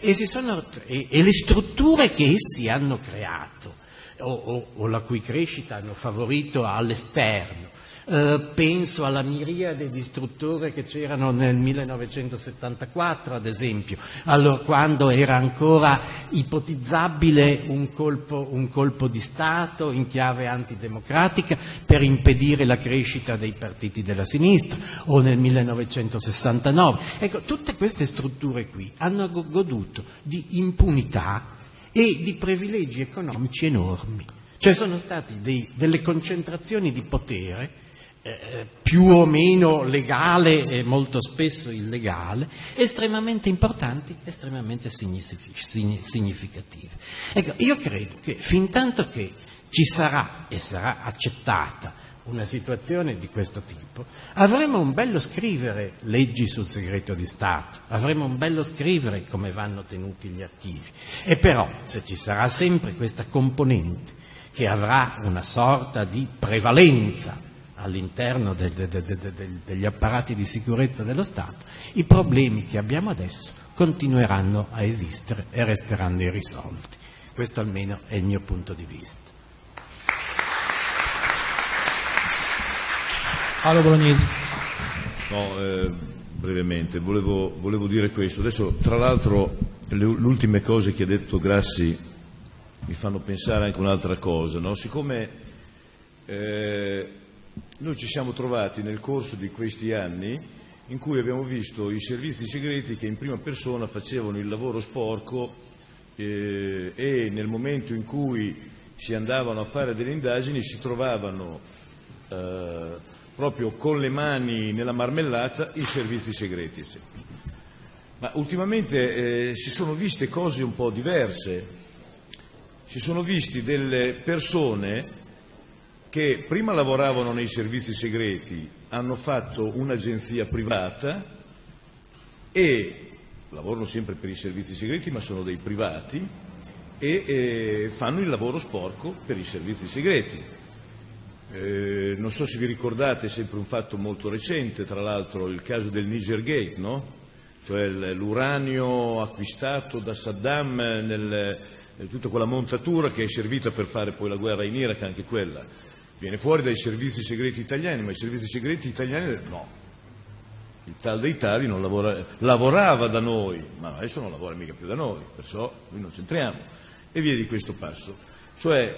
e, sono, e, e le strutture che essi hanno creato o, o, o la cui crescita hanno favorito all'esterno eh, penso alla miriade di strutture che c'erano nel 1974, ad esempio, allora, quando era ancora ipotizzabile un colpo, un colpo di Stato in chiave antidemocratica per impedire la crescita dei partiti della sinistra, o nel 1969. Ecco, tutte queste strutture qui hanno goduto di impunità e di privilegi economici enormi. Cioè sono state delle concentrazioni di potere più o meno legale e molto spesso illegale, estremamente importanti, estremamente significative. Ecco, io credo che fin tanto che ci sarà e sarà accettata una situazione di questo tipo, avremo un bello scrivere leggi sul segreto di Stato, avremo un bello scrivere come vanno tenuti gli archivi. E però, se ci sarà sempre questa componente che avrà una sorta di prevalenza all'interno de, de, de, degli apparati di sicurezza dello Stato, i problemi che abbiamo adesso continueranno a esistere e resteranno irrisolti. Questo almeno è il mio punto di vista. Paolo Bolognesi. No, eh, brevemente, volevo, volevo, dire questo. Adesso, tra l'altro, le, ultime cose che ha detto Grassi mi fanno pensare anche un'altra cosa. No? Siccome eh, noi ci siamo trovati nel corso di questi anni in cui abbiamo visto i servizi segreti che in prima persona facevano il lavoro sporco eh, e nel momento in cui si andavano a fare delle indagini si trovavano eh, proprio con le mani nella marmellata i servizi segreti. Ma ultimamente eh, si sono viste cose un po' diverse, si sono visti delle persone che prima lavoravano nei servizi segreti, hanno fatto un'agenzia privata e lavorano sempre per i servizi segreti ma sono dei privati e eh, fanno il lavoro sporco per i servizi segreti. Eh, non so se vi ricordate, è sempre un fatto molto recente, tra l'altro il caso del Niger Gate, no? cioè l'uranio acquistato da Saddam nel, tutta quella montatura che è servita per fare poi la guerra in Iraq, anche quella, viene fuori dai servizi segreti italiani, ma i servizi segreti italiani no. Il tal dei tali lavora, lavorava da noi, ma adesso non lavora mica più da noi, perciò noi non c'entriamo. E via di questo passo. Cioè,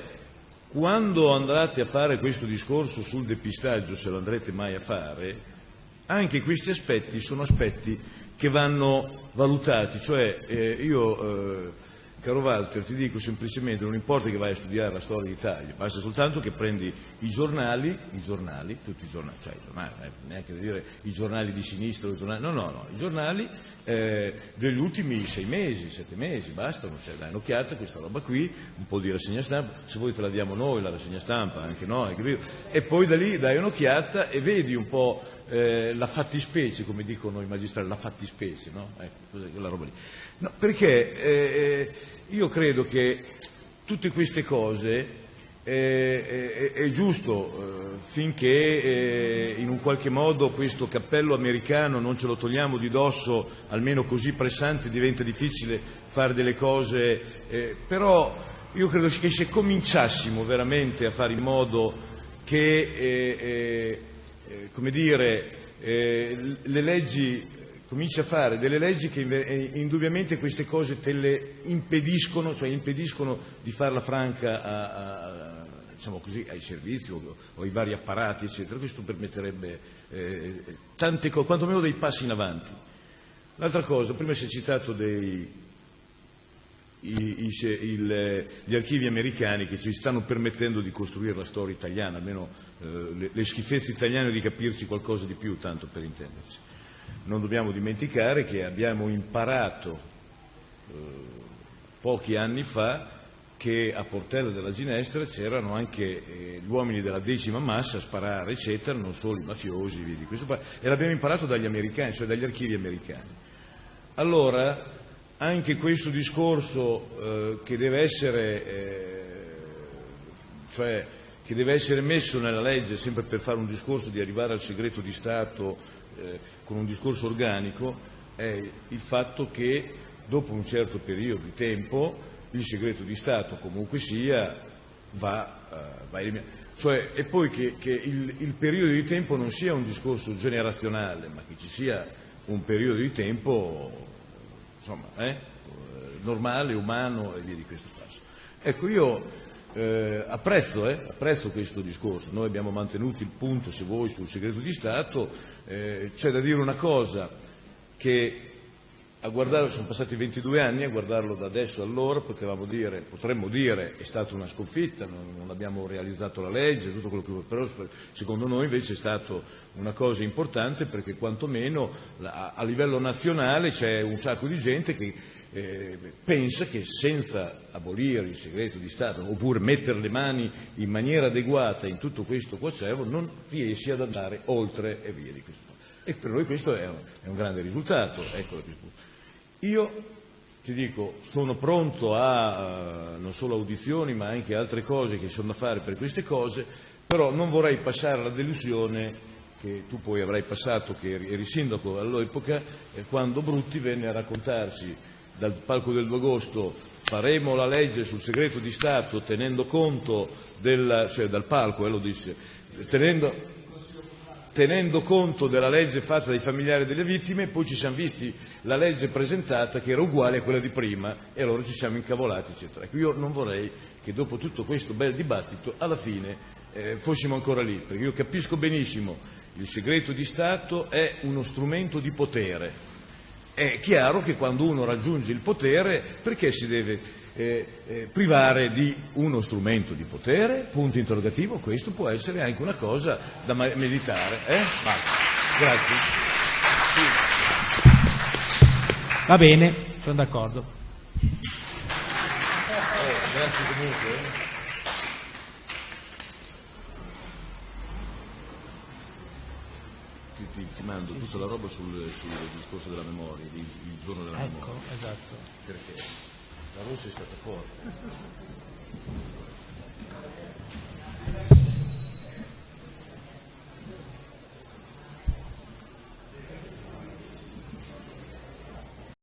quando andrete a fare questo discorso sul depistaggio, se lo andrete mai a fare, anche questi aspetti sono aspetti che vanno valutati, cioè eh, io, eh, caro Walter, ti dico semplicemente, non importa che vai a studiare la storia d'Italia, basta soltanto che prendi i giornali, i giornali, tutti i giornali, cioè i giornali, eh, neanche dire i giornali di sinistra, i giornali, no, no, no, i giornali eh, degli ultimi sei mesi, sette mesi, bastano, cioè, dai un'occhiata a questa roba qui, un po' di rassegna stampa, se vuoi te la diamo noi la rassegna stampa, anche noi, e poi da lì dai un'occhiata e vedi un po' eh, la fattispecie, come dicono i magistrati, la fattispecie, no? Ecco, quella roba lì. No, perché eh, io credo che tutte queste cose eh, è, è, giusto eh, finché eh, in un qualche modo questo cappello americano non ce lo togliamo di dosso, almeno così pressante, diventa difficile fare delle cose, eh, però io credo che se cominciassimo veramente a fare in modo che eh, eh, eh, come dire, eh, le leggi, comincia a fare delle leggi che indubbiamente queste cose te le impediscono, cioè impediscono di farla franca a, a, diciamo così, ai servizi o, o, ai vari apparati, eccetera. Questo permetterebbe eh, tante cose, quantomeno dei passi in avanti. L'altra cosa, prima si è citato dei, i, i, il, gli archivi americani che ci stanno permettendo di costruire la storia italiana, almeno eh, le, le, schifezze italiane di capirci qualcosa di più, tanto per intenderci. Non dobbiamo dimenticare che abbiamo imparato eh, pochi anni fa che a Portella della Ginestra c'erano anche eh, gli uomini della decima massa a sparare, eccetera, non solo i mafiosi, via di questo, e l'abbiamo imparato dagli americani, cioè dagli archivi americani. Allora, anche questo discorso eh, che, deve essere, eh, cioè, che deve essere messo nella legge sempre per fare un discorso di arrivare al segreto di Stato eh, con un discorso organico è il fatto che dopo un certo periodo di tempo il segreto di Stato comunque sia va, uh, va eliminato. Cioè, e poi che, che il, il, periodo di tempo non sia un discorso generazionale, ma che ci sia un periodo di tempo insomma, eh, normale, umano e via di questo passo. Ecco, io eh, apprezzo, eh, apprezzo, questo discorso, noi abbiamo mantenuto il punto, se vuoi, sul segreto di Stato, eh, c'è da dire una cosa, che a guardare, sono passati 22 anni, a guardarlo da adesso allora potevamo dire, potremmo dire è stata una sconfitta, non, non abbiamo realizzato la legge, tutto quello che però secondo noi invece è stata una cosa importante perché quantomeno a, a livello nazionale c'è un sacco di gente che eh, pensa che senza abolire il segreto di Stato oppure mettere le mani in maniera adeguata in tutto questo coacervo non riesci ad andare oltre e via di questo. E per noi questo è un, è un grande risultato. Ecco io ti dico, sono pronto a non solo audizioni ma anche altre cose che sono da fare per queste cose, però non vorrei passare la delusione che tu poi avrai passato, che eri sindaco all'epoca, quando Brutti venne a raccontarci dal palco del 2 agosto faremo la legge sul segreto di Stato tenendo conto del, cioè dal palco, eh, lo disse, tenendo, tenendo conto della legge fatta dai familiari delle vittime, poi ci siamo visti la legge presentata che era uguale a quella di prima e allora ci siamo incavolati, eccetera. Ecco, io non vorrei che dopo tutto questo bel dibattito alla fine eh, fossimo ancora lì, perché io capisco benissimo il segreto di Stato è uno strumento di potere. È chiaro che quando uno raggiunge il potere, perché si deve eh, eh, privare di uno strumento di potere? Punto interrogativo, questo può essere anche una cosa da meditare. Eh? Grazie. Va bene, sono d'accordo. Eh, grazie comunque. mando sì, tutta sì. la roba sul, sul, discorso della memoria, il, il giorno della ecco, memoria. Esatto. Perché la Russia è stata forte.